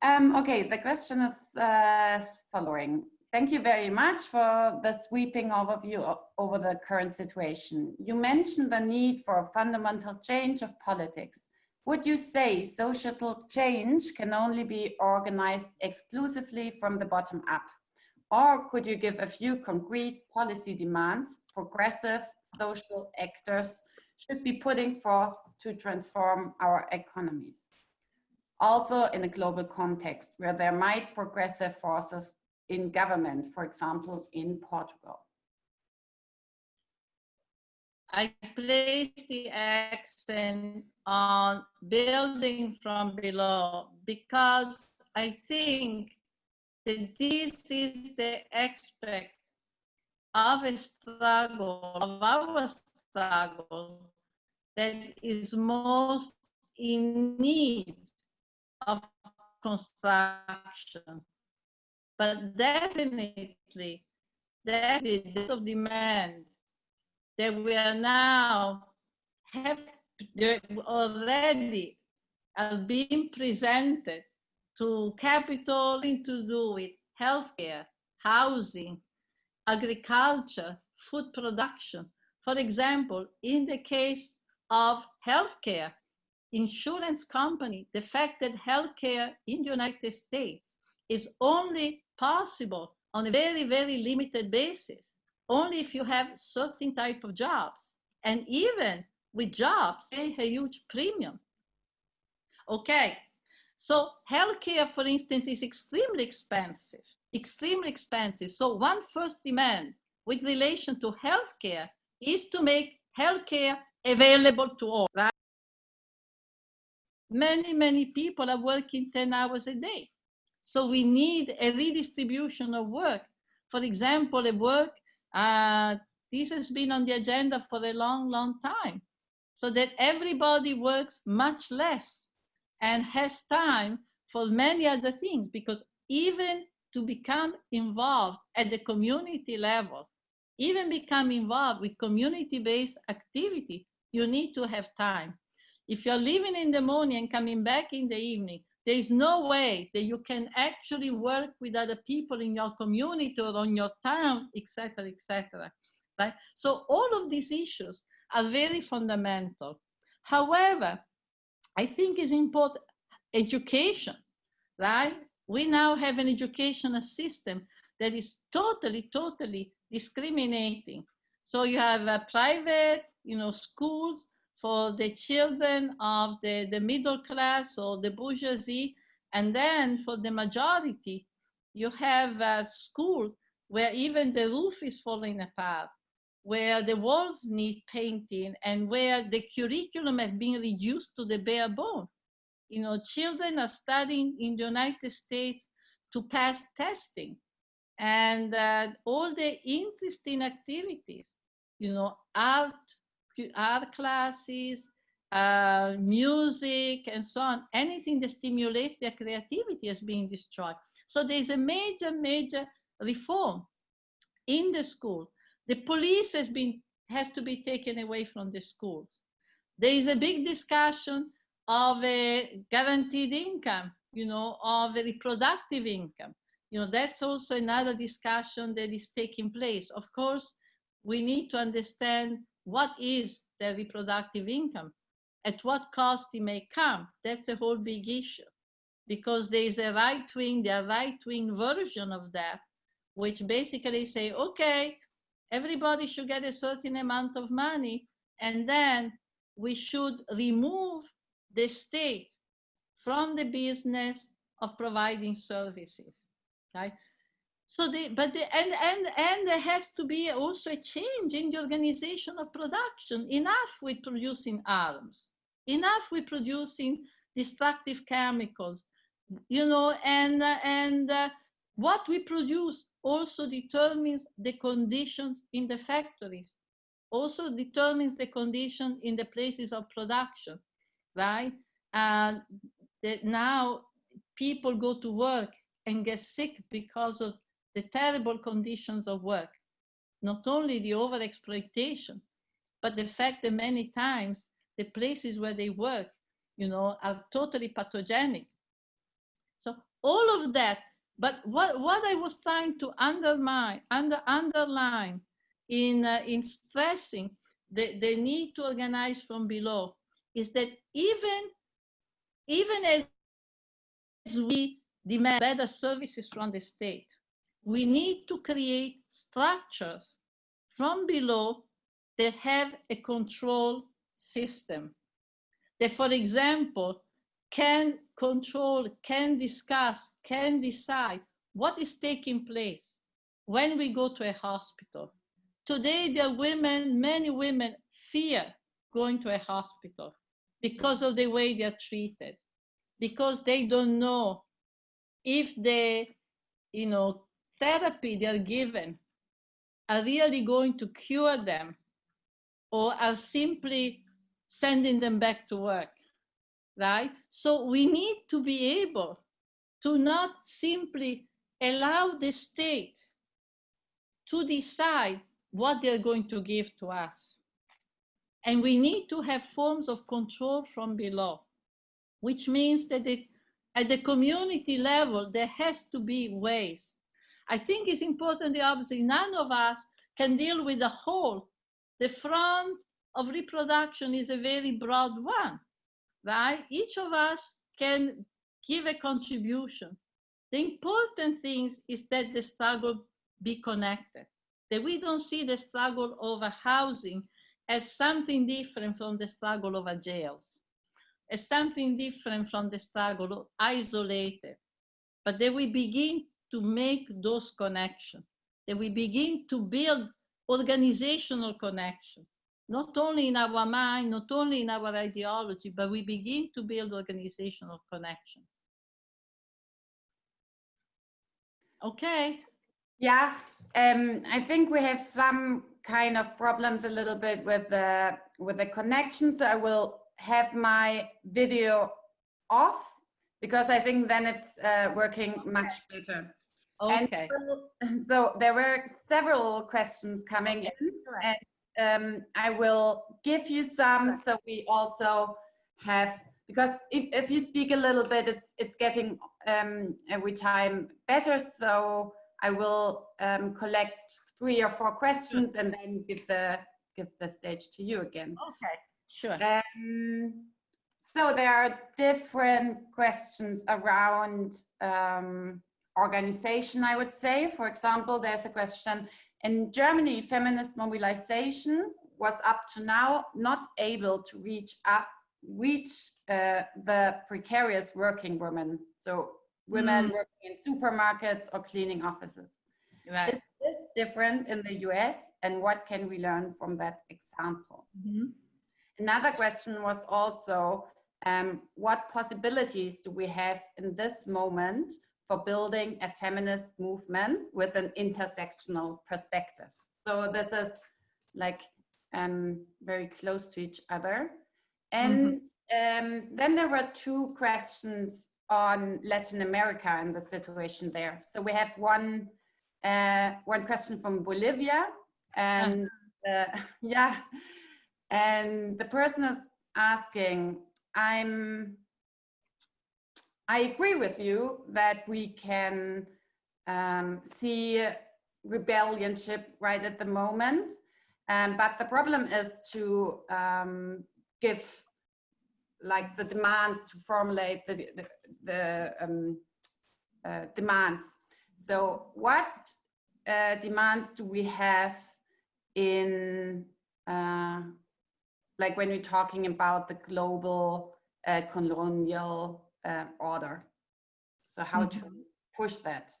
um, okay, the question is uh, following. Thank you very much for the sweeping overview over the current situation. You mentioned the need for a fundamental change of politics. Would you say social change can only be organized exclusively from the bottom up? Or could you give a few concrete policy demands progressive social actors should be putting forth to transform our economies? Also in a global context where there might progressive forces in government, for example, in Portugal? I place the accent on building from below because I think that this is the aspect of a struggle, of our struggle, that is most in need of construction. But definitely, definitely the of demand that we are now have already are being presented to capital to do with healthcare, housing, agriculture, food production. For example, in the case of healthcare, insurance company, the fact that healthcare in the United States is only possible on a very, very limited basis, only if you have certain type of jobs. And even with jobs, pay a huge premium. Okay, so healthcare, for instance, is extremely expensive, extremely expensive. So one first demand with relation to healthcare is to make healthcare available to all, right? Many, many people are working 10 hours a day. So we need a redistribution of work. For example, a work, uh, this has been on the agenda for a long, long time, so that everybody works much less and has time for many other things, because even to become involved at the community level, even become involved with community-based activity, you need to have time. If you're leaving in the morning and coming back in the evening, there is no way that you can actually work with other people in your community or on your town, etc., etc. Right? So all of these issues are very fundamental. However, I think is important education, right? We now have an educational system that is totally, totally discriminating. So you have a private, you know, schools for the children of the, the middle class or the bourgeoisie. And then for the majority, you have uh, schools where even the roof is falling apart, where the walls need painting, and where the curriculum has been reduced to the bare bone. You know, children are studying in the United States to pass testing and uh, all the interesting activities, you know, art, art classes, uh, music, and so on. Anything that stimulates their creativity is being destroyed. So there's a major, major reform in the school. The police has been has to be taken away from the schools. There is a big discussion of a guaranteed income, you know, of a reproductive income. You know, that's also another discussion that is taking place. Of course, we need to understand what is the reproductive income, at what cost it may come. That's a whole big issue because there is a right wing, the right wing version of that, which basically say, okay, everybody should get a certain amount of money, and then we should remove the state from the business of providing services. Okay? So the, but the, and, and, and there has to be also a change in the organization of production. Enough with producing arms, enough with producing destructive chemicals, you know, and, and uh, what we produce also determines the conditions in the factories, also determines the condition in the places of production, right? That now people go to work and get sick because of the terrible conditions of work. Not only the overexploitation, but the fact that many times the places where they work, you know, are totally pathogenic. So all of that, but what, what I was trying to undermine, under, underline in, uh, in stressing the, the need to organize from below is that even, even as we demand better services from the state. We need to create structures from below that have a control system. That, for example, can control, can discuss, can decide what is taking place when we go to a hospital. Today, there are women, many women fear going to a hospital because of the way they are treated, because they don't know if they, you know therapy they're given are really going to cure them or are simply sending them back to work right so we need to be able to not simply allow the state to decide what they're going to give to us and we need to have forms of control from below which means that the at the community level, there has to be ways. I think it's important obviously none of us can deal with the whole. The front of reproduction is a very broad one, right? Each of us can give a contribution. The important thing is that the struggle be connected, that we don't see the struggle over housing as something different from the struggle over jails as something different from the struggle, isolated. But that we begin to make those connections, that we begin to build organizational connection, not only in our mind, not only in our ideology, but we begin to build organizational connection. Okay. Yeah, um, I think we have some kind of problems a little bit with the with the connection. So I will have my video off because I think then it's uh, working much better. Okay. So, so, there were several questions coming in and um, I will give you some so we also have because if, if you speak a little bit it's it's getting um, every time better so I will um, collect three or four questions and then give the give the stage to you again. Okay. Sure. Um, so there are different questions around um, organization, I would say. For example, there's a question, in Germany, feminist mobilization was up to now not able to reach up, reach uh, the precarious working women. So women Mm. working in supermarkets or cleaning offices. Right. Is this different in the US and what can we learn from that example? Mhm. Another question was also, um, what possibilities do we have in this moment for building a feminist movement with an intersectional perspective? So this is like um, very close to each other. And um, then there were two questions on Latin America and the situation there. So we have one uh, one question from Bolivia, and uh, [laughs] yeah, and the person is asking, I'm, I agree with you that we can um, see rebellionship right at the moment, um, but the problem is to um, give like the demands to formulate the, the, the um, uh, demands. So what uh, demands do we have in uh, like when we're talking about the global uh, colonial uh, order. So how to push that.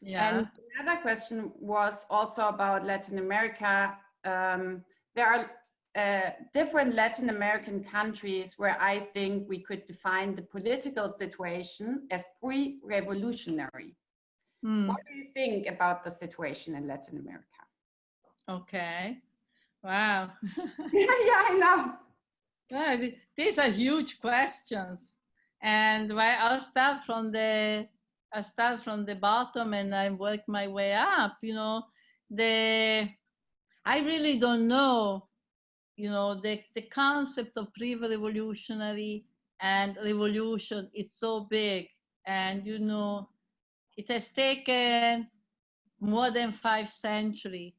Yeah. And another question was also about Latin America. Um, there are uh, different Latin American countries where I think we could define the political situation as pre-revolutionary. Mm, What do you think about the situation in Latin America? okay. Wow. yeah, [laughs] [laughs] yeah, I know. Th- these are huge questions. And why I'll start from the I start from the bottom and I work my way up, you know, the I really don't know, you know, the, the concept of pre-revolutionary and revolution is so big. And you know, it has taken more than five centuries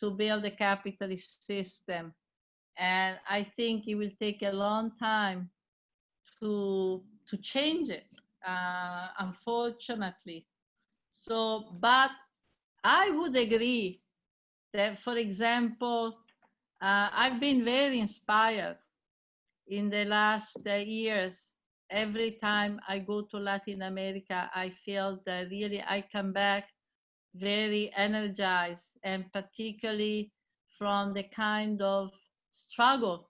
to build a capitalist system and I think it will take a long time to to change it. Uh, unfortunately, so but I would agree that, for example, uh, I've been very inspired in the last uh, years. Every time I go to Latin America, I feel that really I come back very energized, and particularly from the kind of struggle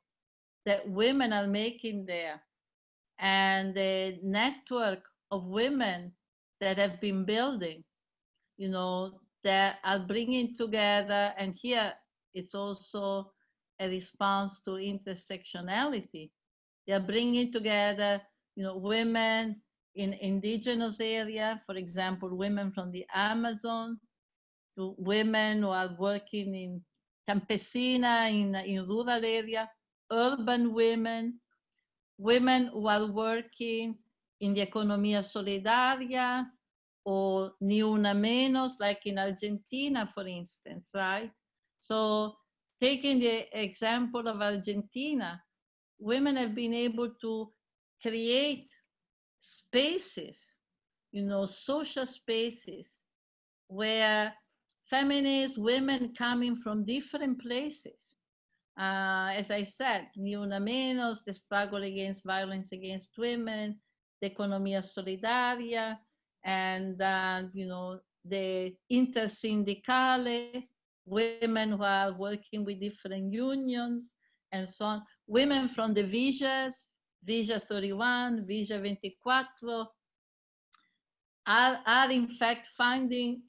that women are making there and the network of women that have been building you know that are bringing together and here it's also a response to intersectionality. They are bringing together you know women in indigenous area for example women from the amazon to women who are working in campesina in, in rural area, urban women, women who are working in the economía solidaria or ni una menos, like in Argentina, for instance, right? So taking the example of Argentina, women have been able to create spaces, you know, social spaces where feminist women coming from different places. Uh, as I said, Ni Una Menos, the struggle against violence against women, the Economía Solidaria, and uh, you know the Intersindicale, women who are working with different unions, and so on. Women from the Villas, Villa 31, Villa 24, are, are in fact finding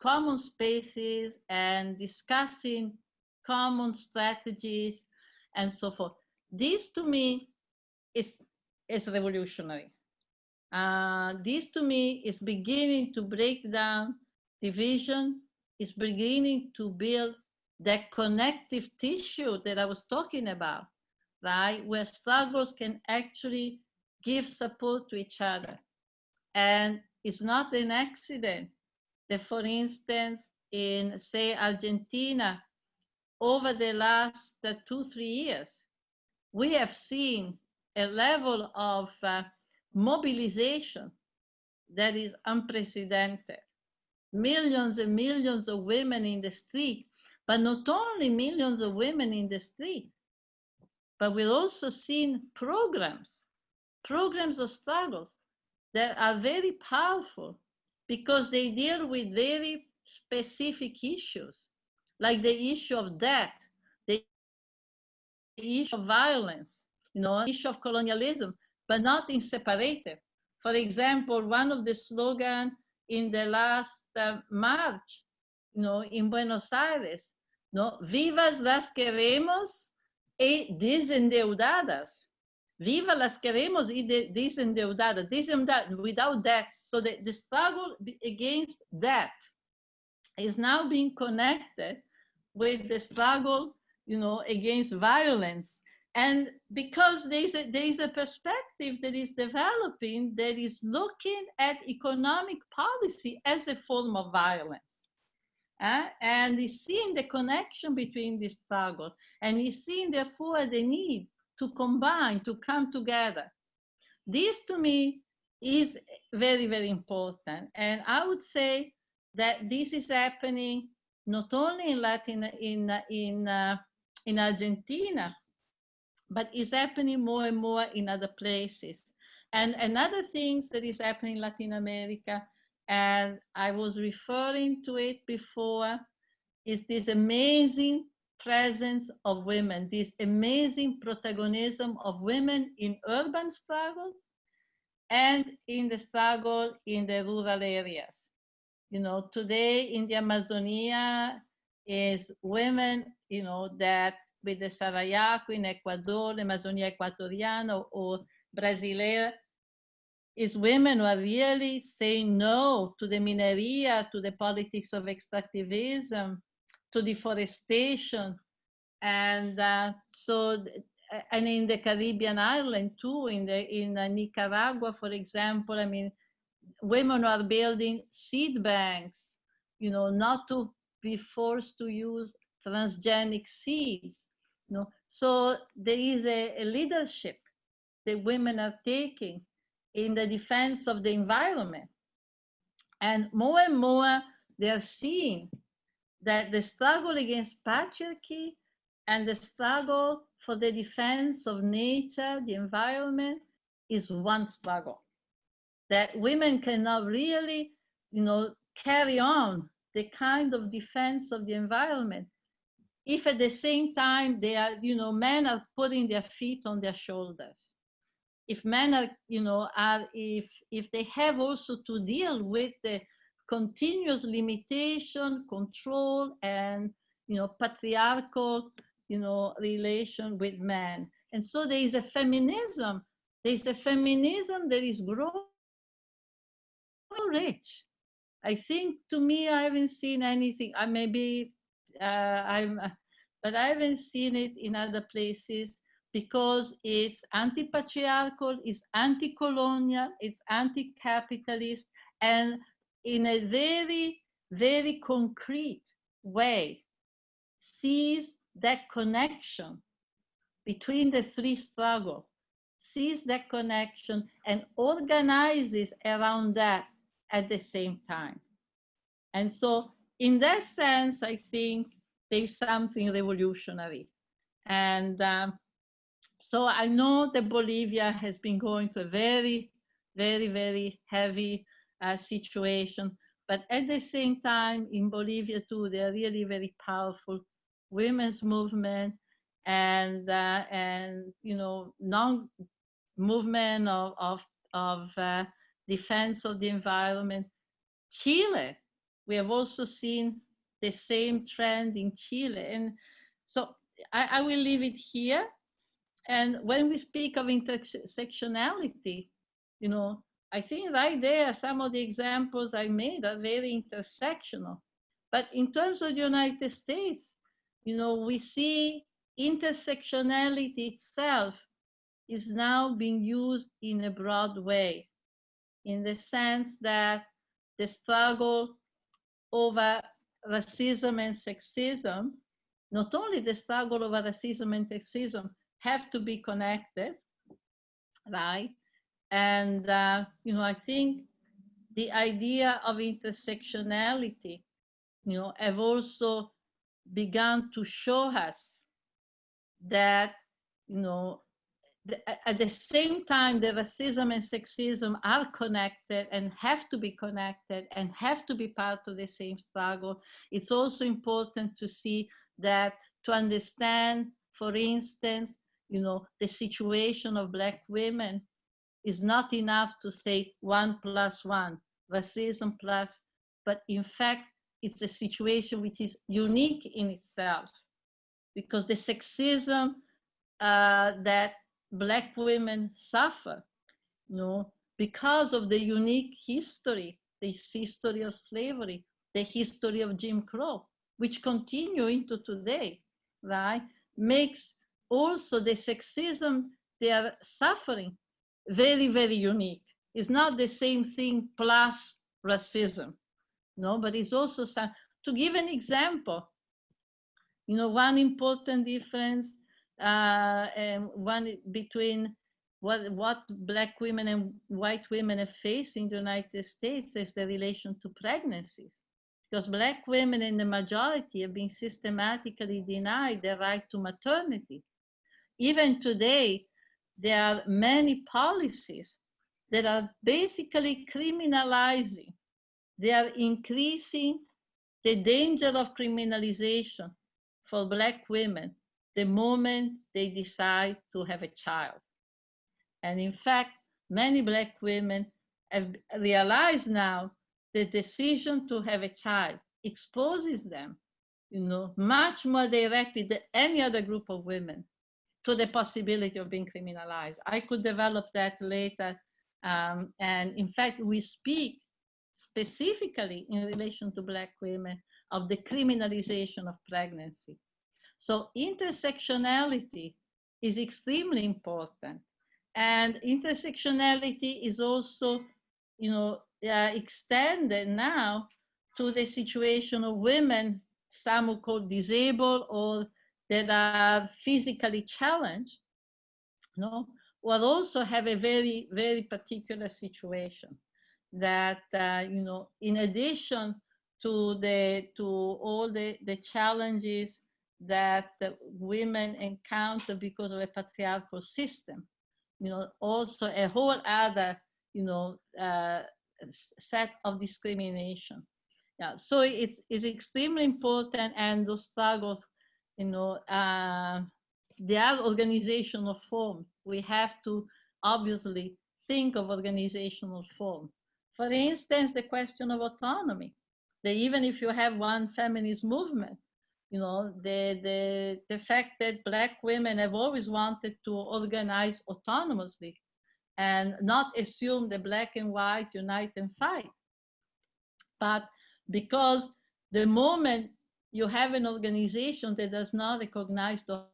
common spaces and discussing common strategies and so forth. This to me is, is revolutionary. Uh, this to me is beginning to break down division, is beginning to build that connective tissue that I was talking about, right? Where struggles can actually give support to each other. And it's not an accident that, for instance, in, say, Argentina, over the last uh, two, three years, we have seen a level of uh, mobilization that is unprecedented. Millions and millions of women in the street, but not only millions of women in the street, but we've also seen programs, programs of struggles that are very powerful because they deal with very specific issues, like the issue of debt, the issue of violence, you know, issue of colonialism, but not in separated. For example, one of the slogans in the last uh, March, you know, in Buenos Aires, no, vivas las queremos e desendeudadas. Viva las queremos y de, desendeudadas, desendeudadas, without debt. So the, the struggle against debt is now being connected with the struggle, you know, against violence. And because there's a, there's a perspective that is developing that is looking at economic policy as a form of violence. Uh, and he's seeing the connection between this struggle and he's seeing therefore the need to combine, to come together. This to me is very, very important. And I would say that this is happening not only in Latin, in, in, uh, in Argentina, but is happening more and more in other places. And another thing that is happening in Latin America, and I was referring to it before, is this amazing presence of women, this amazing protagonism of women in urban struggles and in the struggle in the rural areas. You know, today in the Amazonia is women, you know, that with the Sarayaku in Ecuador, Amazonia Ecuatoriana or Brasileira, is women who are really saying no to the mineria, to the politics of extractivism, to deforestation. And uh, so, and in the Caribbean island too, in, the, in uh, Nicaragua, for example, I mean, women are building seed banks, you know, not to be forced to use transgenic seeds. You know? So there is a, a leadership that women are taking in the defense of the environment. And more and more, they are seeing that the struggle against patriarchy and the struggle for the defense of nature, the environment, is one struggle. That women cannot really, you know, carry on the kind of defense of the environment if at the same time they are, you know, men are putting their feet on their shoulders. If men are, you know, are if if they have also to deal with the continuous limitation, control, and you know, patriarchal, you know, relation with men. And so there is a feminism. There is a feminism that is growing rich. I think to me, I haven't seen anything. I maybe uh, I'm, but I haven't seen it in other places because it's anti-patriarchal, it's anti-colonial, it's anti-capitalist, and in a very, very concrete way, sees that connection between the three struggle, sees that connection and organizes around that at the same time. And so in that sense, I think there's something revolutionary. And um, so I know that Bolivia has been going through a very, very, very heavy uh, situation. But at the same time, in Bolivia too, they're really very powerful women's movement and uh, and you know non movement of of, of uh, defense of the environment. Chile we have also seen the same trend in Chile. And so I, I will leave it here. And when we speak of intersectionality, you know, I think right there, some of the examples I made are very intersectional. But in terms of the United States, you know, we see intersectionality itself is now being used in a broad way, in the sense that the struggle over racism and sexism, not only the struggle over racism and sexism have to be connected, right? And, uh, you know, I think the idea of intersectionality, you know, have also begun to show us that, you know, at the same time, the racism and sexism are connected and have to be connected and have to be part of the same struggle. It's also important to see that to understand, for instance, you know, the situation of Black women is not enough to say one plus one, racism plus, but in fact, it's a situation which is unique in itself because the sexism uh, that black women suffer, you know, because of the unique history, the history of slavery, the history of Jim Crow, which continue into today, right? Makes also the sexism they are suffering very, very unique. It's not the same thing plus racism, no, but it's also some, to give an example, you know, one important difference uh, one between what, what black women and white women have faced in the United States is the relation to pregnancies. Because black women in the majority have been systematically denied the right to maternity. Even today, there are many policies that are basically criminalizing. They are increasing the danger of criminalization for black women the moment they decide to have a child. And in fact, many Black women have realized now the decision to have a child exposes them, you know, much more directly than any other group of women to the possibility of being criminalized. I could develop that later. Um, and in fact, we speak specifically in relation to Black women of the criminalization of pregnancy. So intersectionality is extremely important. And intersectionality is also, you know, uh, extended now to the situation of women, some who call disabled or that are physically challenged, no, will also have a very, very particular situation that, uh, you know, in addition to the, to all the, the challenges that women encounter because of a patriarchal system. You know, also a whole other, you know, uh, set of discrimination. Yeah, so it's, it's extremely important and those struggles, you know, uh, they are organizational form. We have to obviously think of organizational form. For instance, the question of autonomy. That even if you have one feminist movement, you know, the, the, the fact that Black women have always wanted to organize autonomously and not assume the Black and white unite and fight. But because the moment you have an organization that does not recognize those,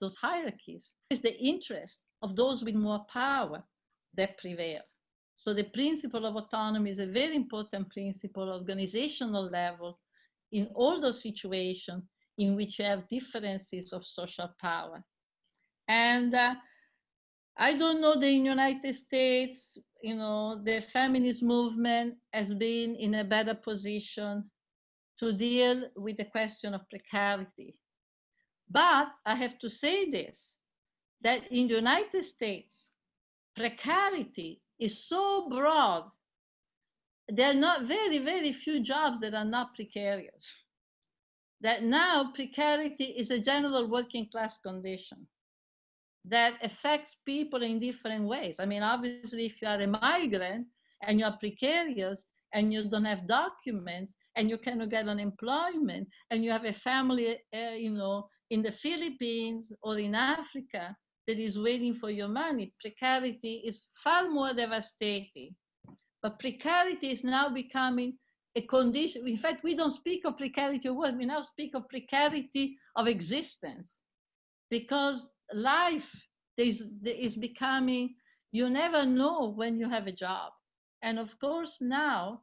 those hierarchies, it's the interest of those with more power that prevail. So the principle of autonomy is a very important principle, organizational level, in all those situations in which you have differences of social power. And uh, I don't know the United States, you know, the feminist movement has been in a better position to deal with the question of precarity. But I have to say this, that in the United States, precarity is so broad there are not very, very few jobs that are not precarious. That now precarity is a general working class condition that affects people in different ways. I mean, obviously, if you are a migrant and you are precarious and you don't have documents and you cannot get unemployment and you have a family, uh, you know, in the Philippines or in Africa that is waiting for your money, precarity is far more devastating but precarity is now becoming a condition. In fact, we don't speak of precarity of work, we now speak of precarity of existence because life is, is becoming, you never know when you have a job. And of course, now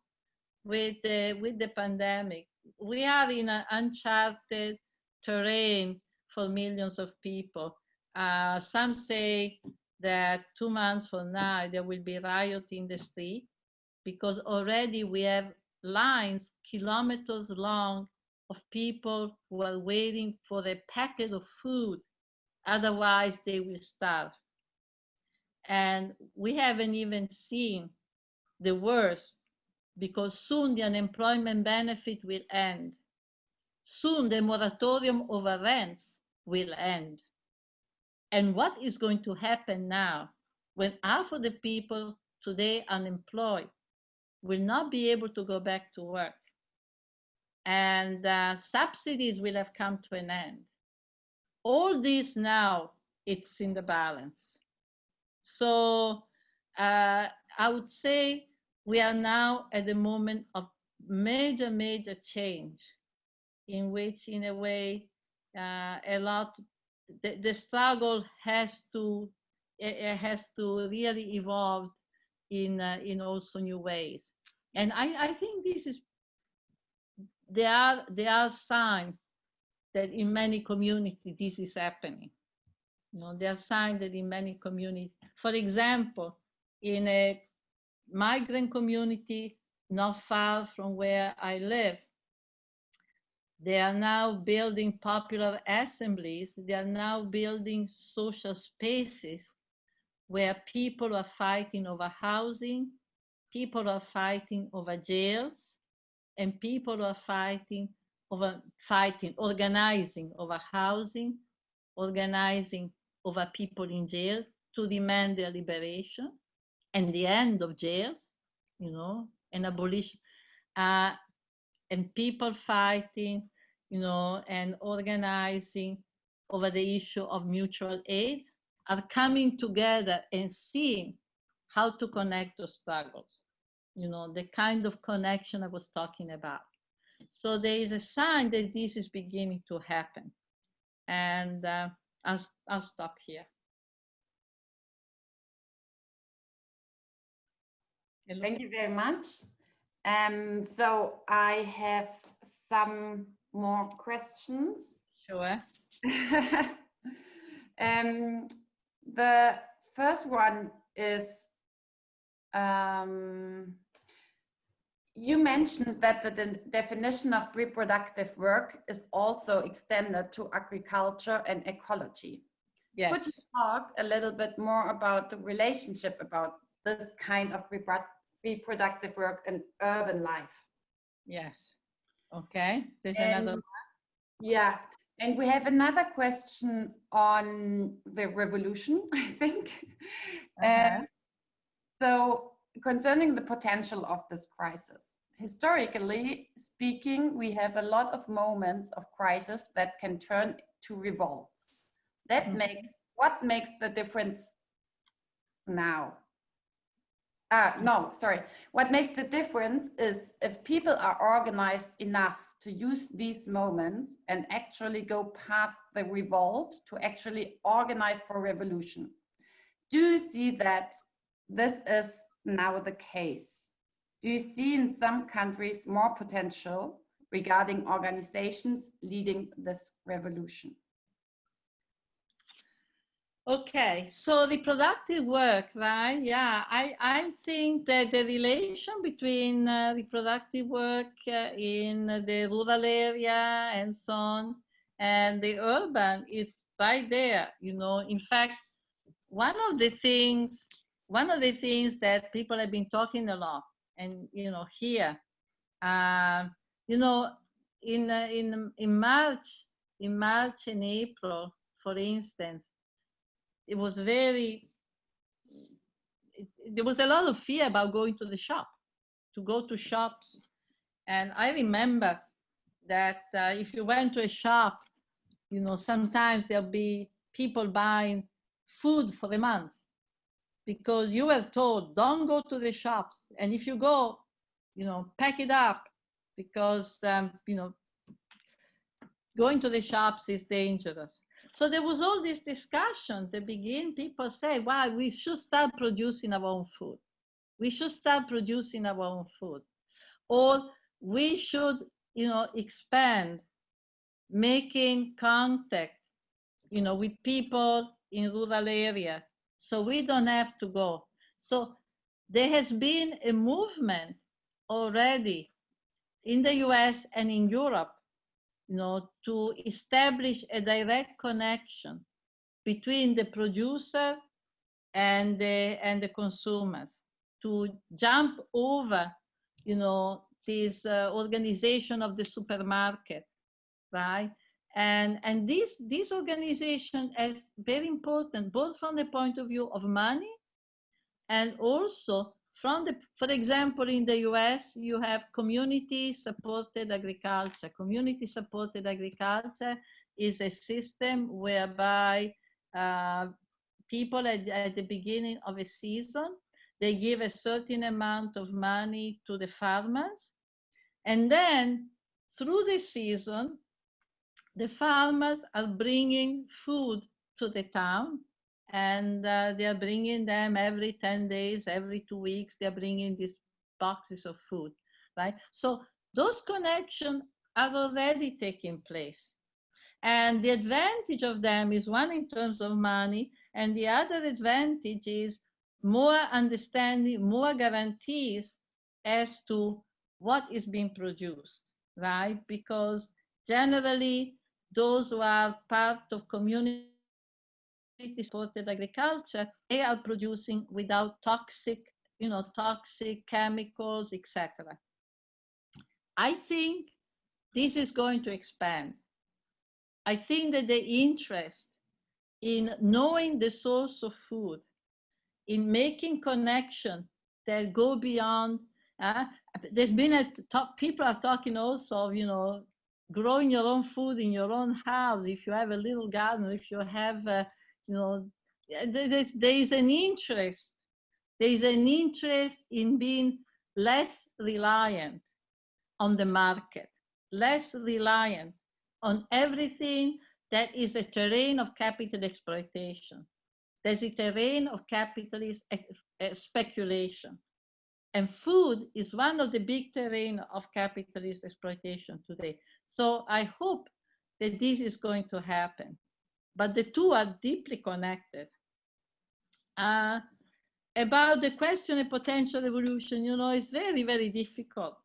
with the, with the pandemic, we are in an uncharted terrain for millions of people. Uh, some say that two months from now, there will be riot in the street because already we have lines kilometers long of people who are waiting for a packet of food Otherwise, they will starve. And we haven't even seen the worst because soon the unemployment benefit will end. Soon the moratorium over rents will end. And what is going to happen now when half of the people today unemployed will not be able to go back to work? And uh, subsidies will have come to an end. All this now, it's in the balance. So uh, I would say we are now at the moment of major, major change in which, in a way, uh, a lot, the, the struggle has to, it has to really evolve in, uh, in also new ways. And I, I think this is, there are, there are signs that in many communities this is happening. You know, there are signs that in many communities, for example, in a migrant community not far from where I live. They are now building popular assemblies. They are now building social spaces where people are fighting over housing, people are fighting over jails, and people are fighting over fighting, organizing over housing, organizing over people in jail to demand their liberation and the end of jails, you know, and abolition, uh, and people fighting, you know, and organizing over the issue of mutual aid are coming together and seeing how to connect those struggles, you know, the kind of connection I was talking about. So there is a sign that this is beginning to happen. And uh, I'll, I'll stop here. Thank you very much. Um, so I have some more questions. Sure. [laughs] um, the first one is, um, you mentioned that the de definition of reproductive work is also extended to agriculture and ecology. Yes. Could you talk a little bit more about the relationship about this kind of reproductive work and urban life. Yes. Okay. There's and, another. Yeah. And we have another question on the revolution, [laughs] I think. Uh -huh. um, so concerning the potential of this crisis, historically speaking, we have a lot of moments of crisis that can turn to revolts. That mm -hmm. makes, what makes the difference now? Uh, no, sorry. What makes the difference is if people are organized enough to use these moments and actually go past the revolt to actually organize for revolution. Do you see that this is now the case? Do you see in some countries more potential regarding organizations leading this revolution? Okay, so reproductive work, right? Yeah, I, I think that the relation between uh, reproductive work uh, in the rural area and so on and the urban is right there, you know. In fact, one of the things, one of the things that people have been talking a lot and, you know, here, uh, you know, in, uh, in, in March, in March and April, for instance, it was very it, there was a lot of fear about going to the shop to go to shops. And i remember that uh, if you went to a shop you know sometimes there'll be people buying food for a month because you were told don't go to the shops. And if you go you know pack it up because um, you know going to the shops is dangerous so there was all this discussion to begin. People say, "Why we should start producing our own food. We should start producing our own food, or we should, you know, expand, making contact, you know, with people in rural area, so we don't have to go." So there has been a movement already in the U.S. and in Europe you know, to establish a direct connection between the producer and the and the consumers to jump over you know this uh, organization of the supermarket right? And and this this organization is very important both from the point of view of money and also from the for example in the us you have community supported agriculture community supported agriculture is a system whereby uh, people at, at the beginning of a season, they give a certain amount of money to the farmers. And then through the season, the farmers are bringing food to the town and uh, they are bringing them every 10 days, every two weeks, they're bringing these boxes of food, right? So those connections are already taking place. And the advantage of them is one in terms of money, and the other advantage is more understanding, more guarantees as to what is being produced, right? Because generally, those who are part of community supported agriculture, they are producing without toxic, you know, toxic chemicals, etc. I think this is going to expand. I think that the interest in knowing the source of food, in making connection that go beyond, uh, there's been a top, people are talking also of, you know, growing your own food in your own house. If you have a little garden, if you have, uh, you know, there's, there is an interest. There is an interest in being less reliant on the market, less reliant on everything that is a terrain of capital exploitation. There's a terrain of capitalist eh, eh, speculation. And food is one of the big terrain of capitalist exploitation today. So I hope that this is going to happen. But the two are deeply connected. Uh, about the question of potential evolution, you know, it's very, very difficult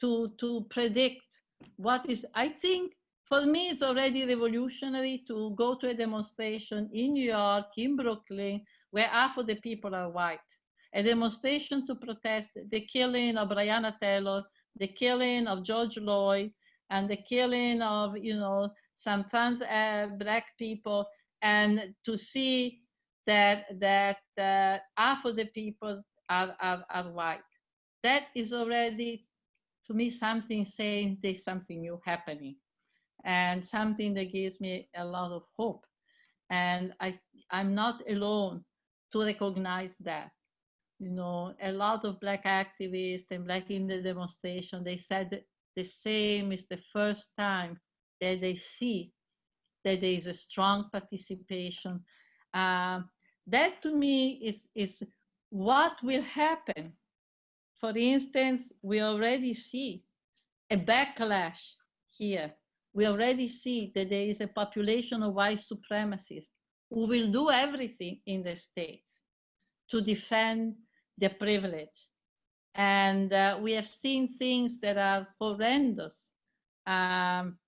to, to predict what is, I think for me, it's already revolutionary to go to a demonstration in New York, in Brooklyn, where half of the people are white. A demonstration to protest the killing of Breonna Taylor, the killing of George Floyd, and the killing of, you know, some trans uh, black people, and to see that that uh, half of the people are, are, are white. That is already, to me, something saying there's something new happening and something that gives me a lot of hope. And I, I'm not alone to recognize that. You know, a lot of Black activists and Black in the demonstration, they said the same is the first time that they see that there is a strong participation. Uh, that to me is, is what will happen. For instance, we already see a backlash here we already see that there is a population of white supremacists who will do everything in the states to defend their privilege. And uh, we have seen things that are horrendous. Um,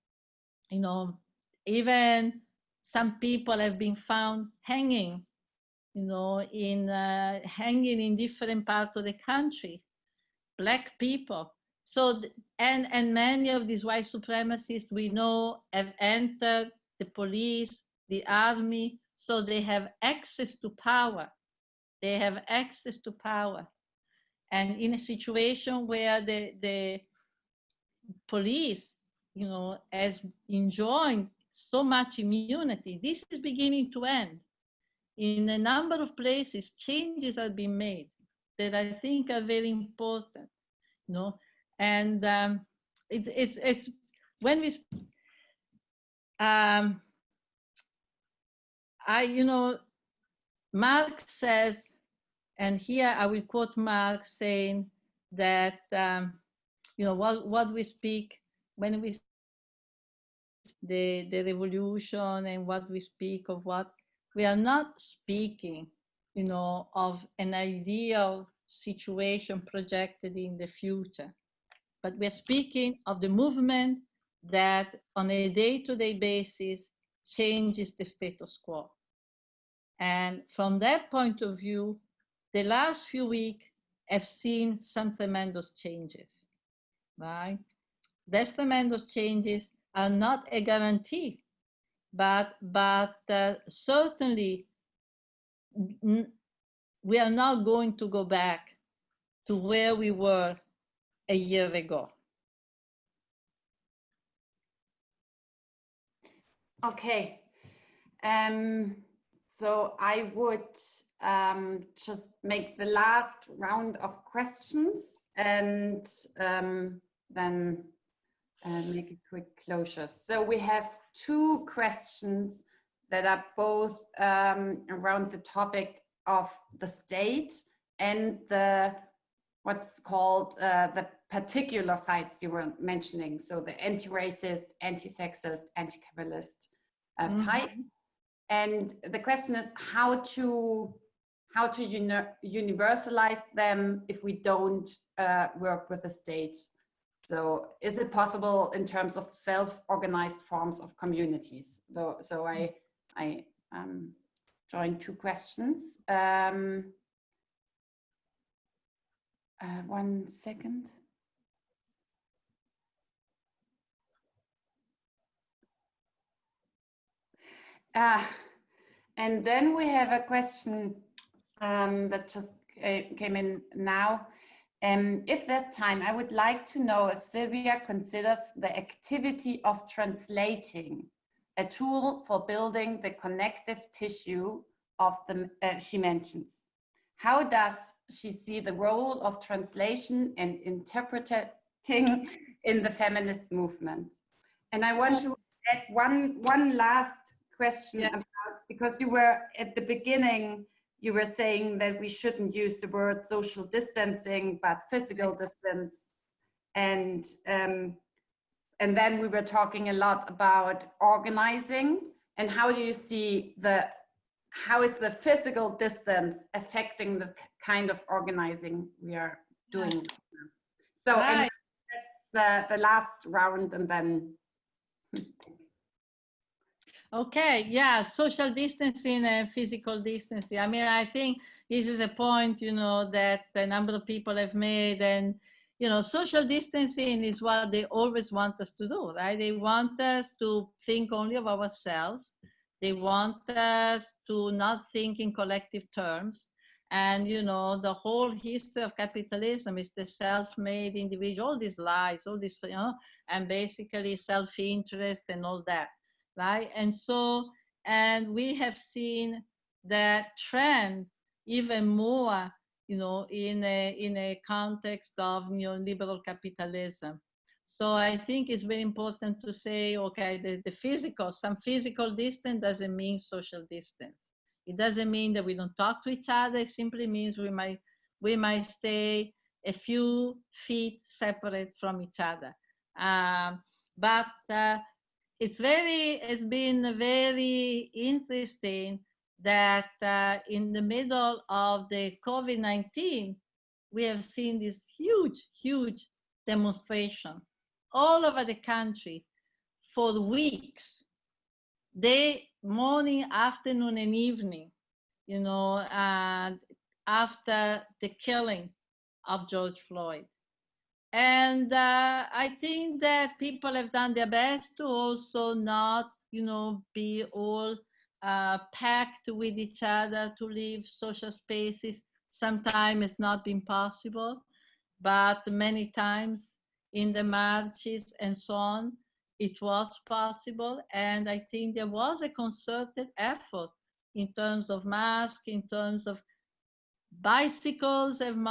you know, even some people have been found hanging, you know, in uh, hanging in different parts of the country. Black people so, and, and many of these white supremacists we know have entered the police, the army, so they have access to power. They have access to power. And in a situation where the, the police, you know, has enjoying so much immunity, this is beginning to end. In a number of places, changes are being made that I think are very important. You know, and um, it's it's it's when we um, I you know Marx says, and here I will quote Marx saying that um, you know what what we speak when we the the revolution and what we speak of what we are not speaking you know of an ideal situation projected in the future but we're speaking of the movement that on a day-to-day -day basis changes the status quo. And from that point of view, the last few weeks have seen some tremendous changes, right? These tremendous changes are not a guarantee, but, but uh, certainly we are not going to go back to where we were a year ago. Okay. Um, so I would um, just make the last round of questions and um, then uh, make a quick closure. So we have two questions that are both um, around the topic of the state and the what's called uh, the particular fights you were mentioning. So the anti-racist, anti-sexist, anti-capitalist uh, mm -hmm. fight. And the question is how to how to uni universalize them if we don't uh, work with the state. So is it possible in terms of self-organized forms of communities? Though, so I, I um, joined two questions. Um, uh, one second. Uh, and then we have a question um, that just came in now. Um, if there's time, I would like to know if Sylvia considers the activity of translating a tool for building the connective tissue of the, uh, she mentions. How does she see the role of translation and interpreting in the feminist movement? And I want to add one, one last question yeah. about, because you were at the beginning you were saying that we shouldn't use the word social distancing, but physical distance. And, um, and then we were talking a lot about organizing and how do you see the, how is the physical distance affecting the kind of organizing we are doing? So right. that's uh, the last round and then Okay, yeah, social distancing and physical distancing. I mean, I think this is a point, you know, that a number of people have made and, you know, social distancing is what they always want us to do, right? They want us to think only of ourselves. They want us to not think in collective terms. And, you know, the whole history of capitalism is the self-made individual, all these lies, all this, you know, and basically self-interest and all that right? And so, and we have seen that trend even more, you know, in a, in a context of neoliberal capitalism. So I think it's very important to say, okay, the, the physical, some physical distance doesn't mean social distance. It doesn't mean that we don't talk to each other. It simply means we might, we might stay a few feet separate from each other. Um, but uh, it's very, it's been very interesting that uh, in the middle of the COVID-19, we have seen this huge, huge demonstration all over the country for weeks, day, morning, afternoon, and evening, you know, uh, after the killing of George Floyd. And uh, I think that people have done their best to also not, you know, be all uh, packed with each other to leave social spaces. Sometimes it's not been possible, but many times in the marches and so on, it was possible. And I think there was a concerted effort in terms of masks, in terms of bicycles and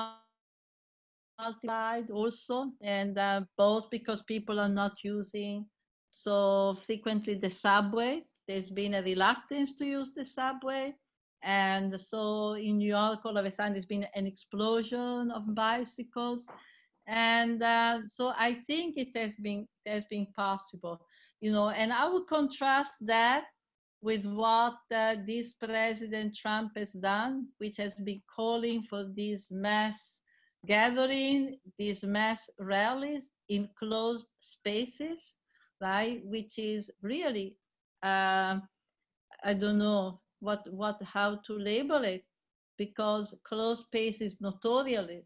multiplied also, and uh, both because people are not using so frequently the subway. There's been a reluctance to use the subway. And so in New York, all of a sudden, there's been an explosion of bicycles. And uh, so I think it has been, it has been possible, you know, and I would contrast that with what uh, this President Trump has done, which has been calling for this mass gathering these mass rallies in closed spaces, right? Which is really, uh, I don't know, what, what, how to label it, because closed spaces notoriously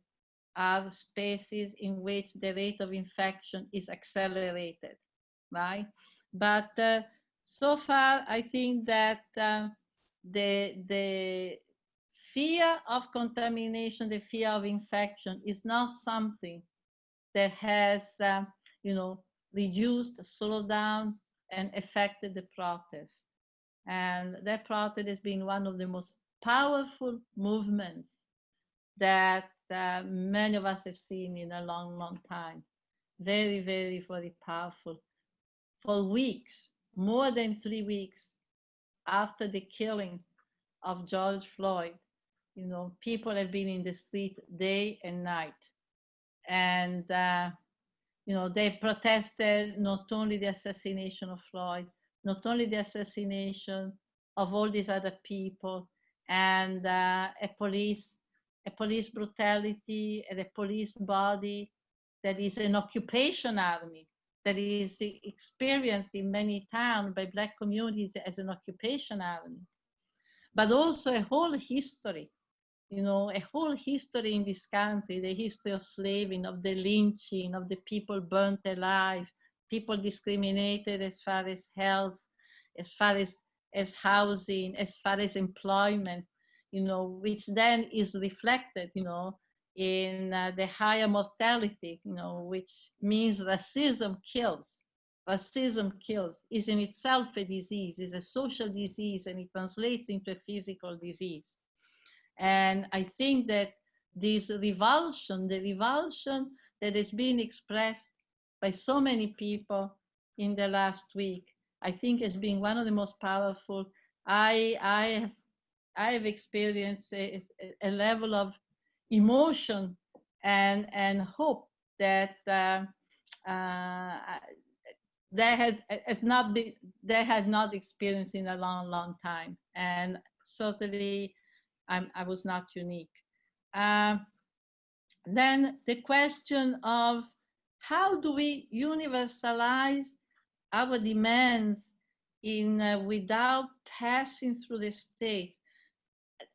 are spaces in which the rate of infection is accelerated, right? But uh, so far, I think that uh, the, the fear of contamination, the fear of infection is not something that has, uh, you know, reduced, slowed down, and affected the protest. And that protest has been one of the most powerful movements that uh, many of us have seen in a long, long time. Very, very, very powerful. For weeks, more than three weeks after the killing of George Floyd, you know, people have been in the street day and night. And, uh, you know, they protested not only the assassination of Floyd, not only the assassination of all these other people, and uh, a police, a police brutality, and a police body that is an occupation army that is experienced in many towns by black communities as an occupation army, but also a whole history you know, a whole history in this country, the history of slaving, of the lynching, of the people burnt alive, people discriminated as far as health, as far as, as housing, as far as employment, you know, which then is reflected, you know, in uh, the higher mortality, you know, which means racism kills. Racism kills, is in itself a disease, is a social disease, and it translates into a physical disease. And I think that this revulsion, the revulsion that has been expressed by so many people in the last week, I think has been one of the most powerful. I, I, have, I have experienced a, a level of emotion and, and hope that uh, uh, they had has not been, they had not experienced in a long, long time. And certainly I'm, i was not unique. Uh, then the question of how do we universalize our demands in uh, without passing through the state?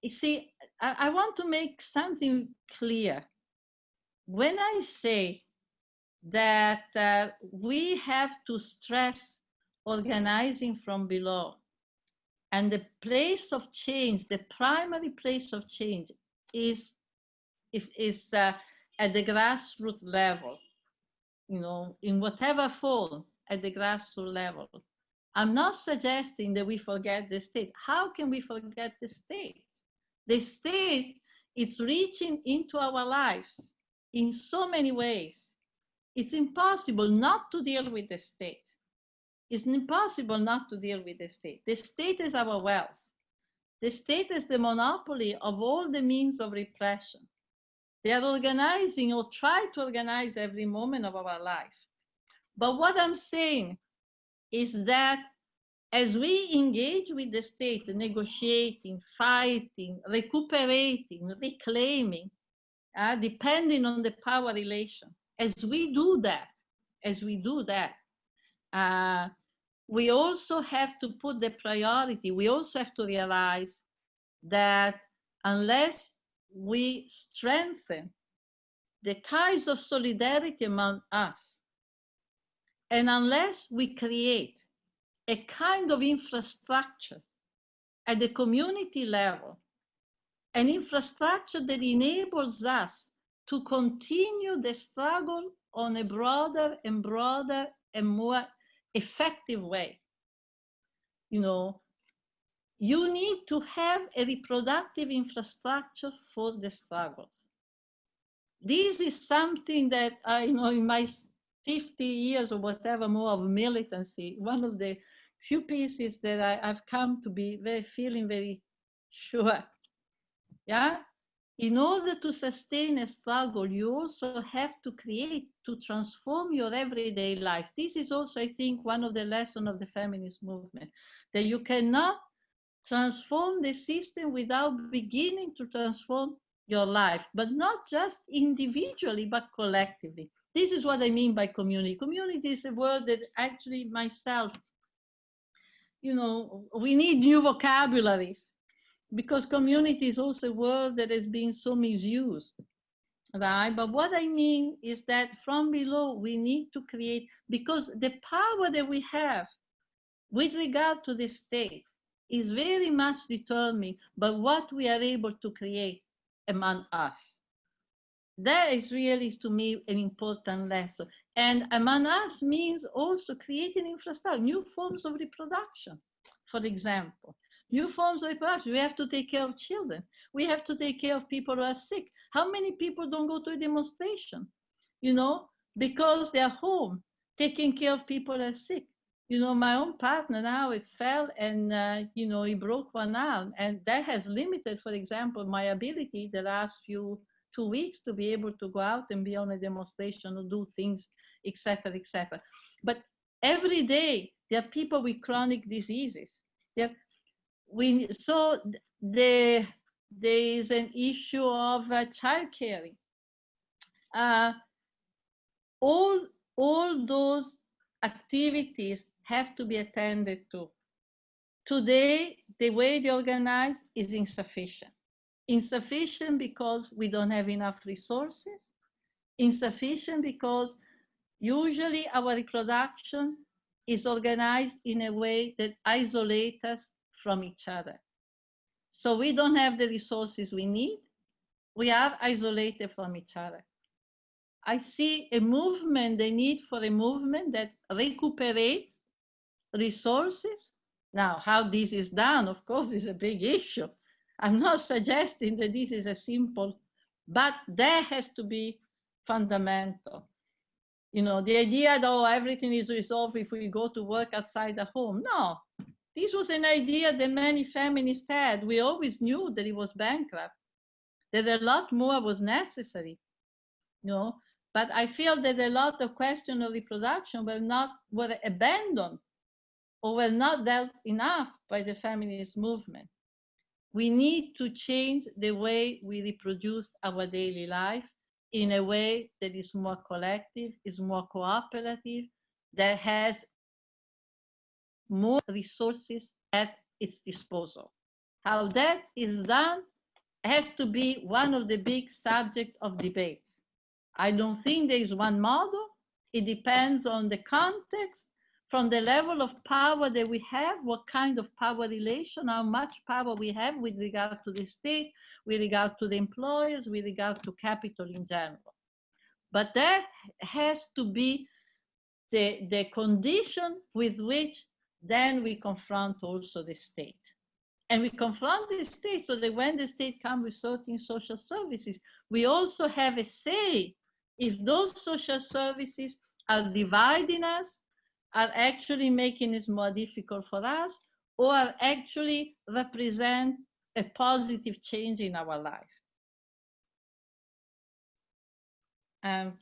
You see, I, I want to make something clear. When I say that uh, we have to stress organizing from below, and the place of change, the primary place of change is, is, is uh, at the grassroots level, you know, in whatever form at the grassroots level. I'm not suggesting that we forget the state. How can we forget the state? The state is reaching into our lives in so many ways. It's impossible not to deal with the state. It's impossible not to deal with the state. The state is our wealth. The state is the monopoly of all the means of repression. They are organizing or try to organize every moment of our life. But what I'm saying is that as we engage with the state, negotiating, fighting, recuperating, reclaiming, uh, depending on the power relation, as we do that, as we do that, uh, we also have to put the priority, we also have to realize that unless we strengthen the ties of solidarity among us, and unless we create a kind of infrastructure at the community level, an infrastructure that enables us to continue the struggle on a broader and broader and more effective way. You know, you need to have a reproductive infrastructure for the struggles. This is something that I know in my 50 years or whatever more of militancy, one of the few pieces that I, have come to be very feeling very sure. Yeah, in order to sustain a struggle, you also have to create, to transform your everyday life. This is also, I think, one of the lessons of the feminist movement, that you cannot transform the system without beginning to transform your life, but not just individually, but collectively. This is what I mean by community. Community is a word that actually myself you know, we need new vocabularies because community is also a word that has been so misused right? But what I mean is that from below, we need to create, because the power that we have with regard to the state is very much determined by what we are able to create among us. That is really, to me, an important lesson. And among us means also creating infrastructure, new forms of reproduction, for example. New forms of reproduction. We have to take care of children. We have to take care of people who are sick. How many people don't go to a demonstration? You know, because they're home, taking care of people that are sick. You know, my own partner now, it fell and, uh, you know, he broke one arm. And that has limited, for example, my ability the last few two weeks to be able to go out and be on a demonstration or do things, etc., etc. But every day there are people with chronic diseases. There, we so the there is an issue of uh, child caring. Uh, all, all those activities have to be attended to. Today, the way they organize is insufficient. Insufficient because we don't have enough resources. Insufficient because usually our reproduction is organized in a way that isolates us from each other. So we don't have the resources we need. We are isolated from each other. I see a movement, the need for a movement that recuperates resources. Now, how this is done, of course, is a big issue. I'm not suggesting that this is a simple, but that has to be fundamental. You know, the idea that oh, everything is resolved if we go to work outside the home. No, this was an idea that many feminists had. We always knew that it was bankrupt, that a lot more was necessary, you know. But I feel that a lot of questions of reproduction were not were abandoned or were not dealt enough by the feminist movement. We need to change the way we reproduce our daily life in a way that is more collective, is more cooperative, that has more resources at its disposal. How that is done has to be one of the big subject of debates. I don't think there is one model. It depends on the context, from the level of power that we have, what kind of power relation, how much power we have with regard to the state, with regard to the employers, with regard to capital in general. But that has to be the, the condition with which then we confront also the state. And we confront the state so that when the state comes with certain social services, we also have a say if those social services are dividing us, are actually making it more difficult for us, or are actually represent a positive change in our life. Um,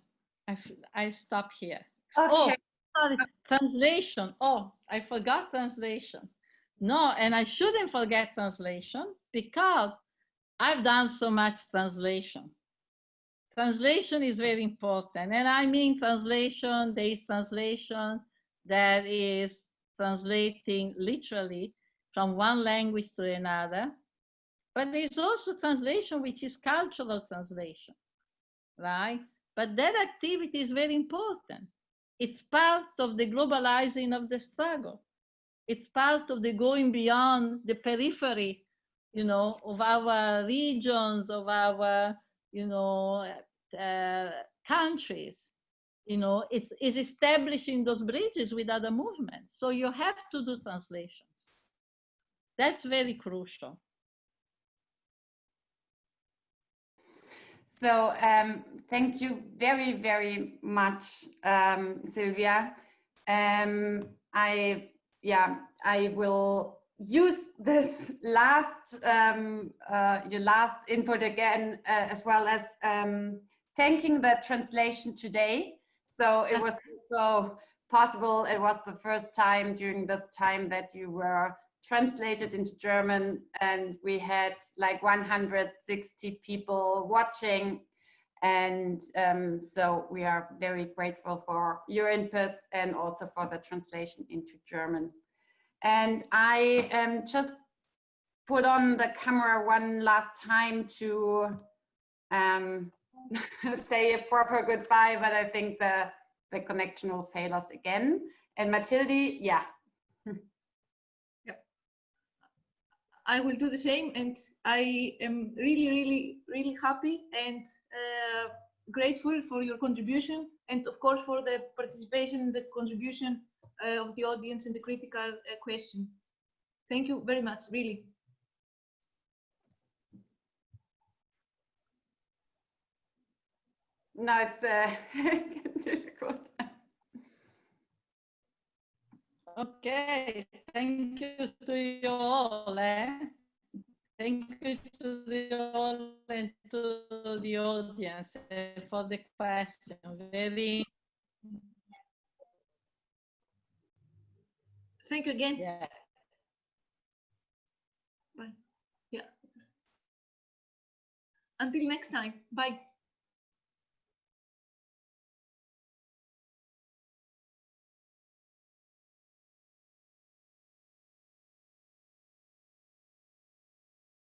I, I stop here. Okay. Oh, sorry, translation. Oh, I forgot translation. No, and I shouldn't forget translation because I've done so much translation. Translation is very important. And I mean translation, there is translation that is translating literally from one language to another. But there's also translation which is cultural translation, right? But that activity is very important it's part of the globalizing of the struggle. It's part of the going beyond the periphery, you know, of our regions, of our, you know, uh, countries. You know, it's, it's establishing those bridges with other movements. So you have to do translations. That's very crucial. So um, thank you very, very much, um, Sylvia. Um, I, yeah, I will use this [laughs] last, um, uh, your last input again, uh, as well as um, thanking the translation today. So it was so possible. It was the first time during this time that you were translated into German and we had like 160 people watching and um, so we are very grateful for your input and also for the translation into German. And I um, just put on the camera one last time to um, [laughs] say a proper goodbye, but I think the, the connection will fail us again. And Mathilde, yeah. I will do the same and I am really, really, really happy and uh, grateful for your contribution and of course for the participation and the contribution uh, of the audience in the critical uh, question. Thank you very much, really. No, it's uh, [laughs] difficult. Okay, thank you to you all. Eh? Thank you to the all and to the audience eh, for the question. Very, Thank you again. yeah. Bye. Yeah. Until next time. Bye.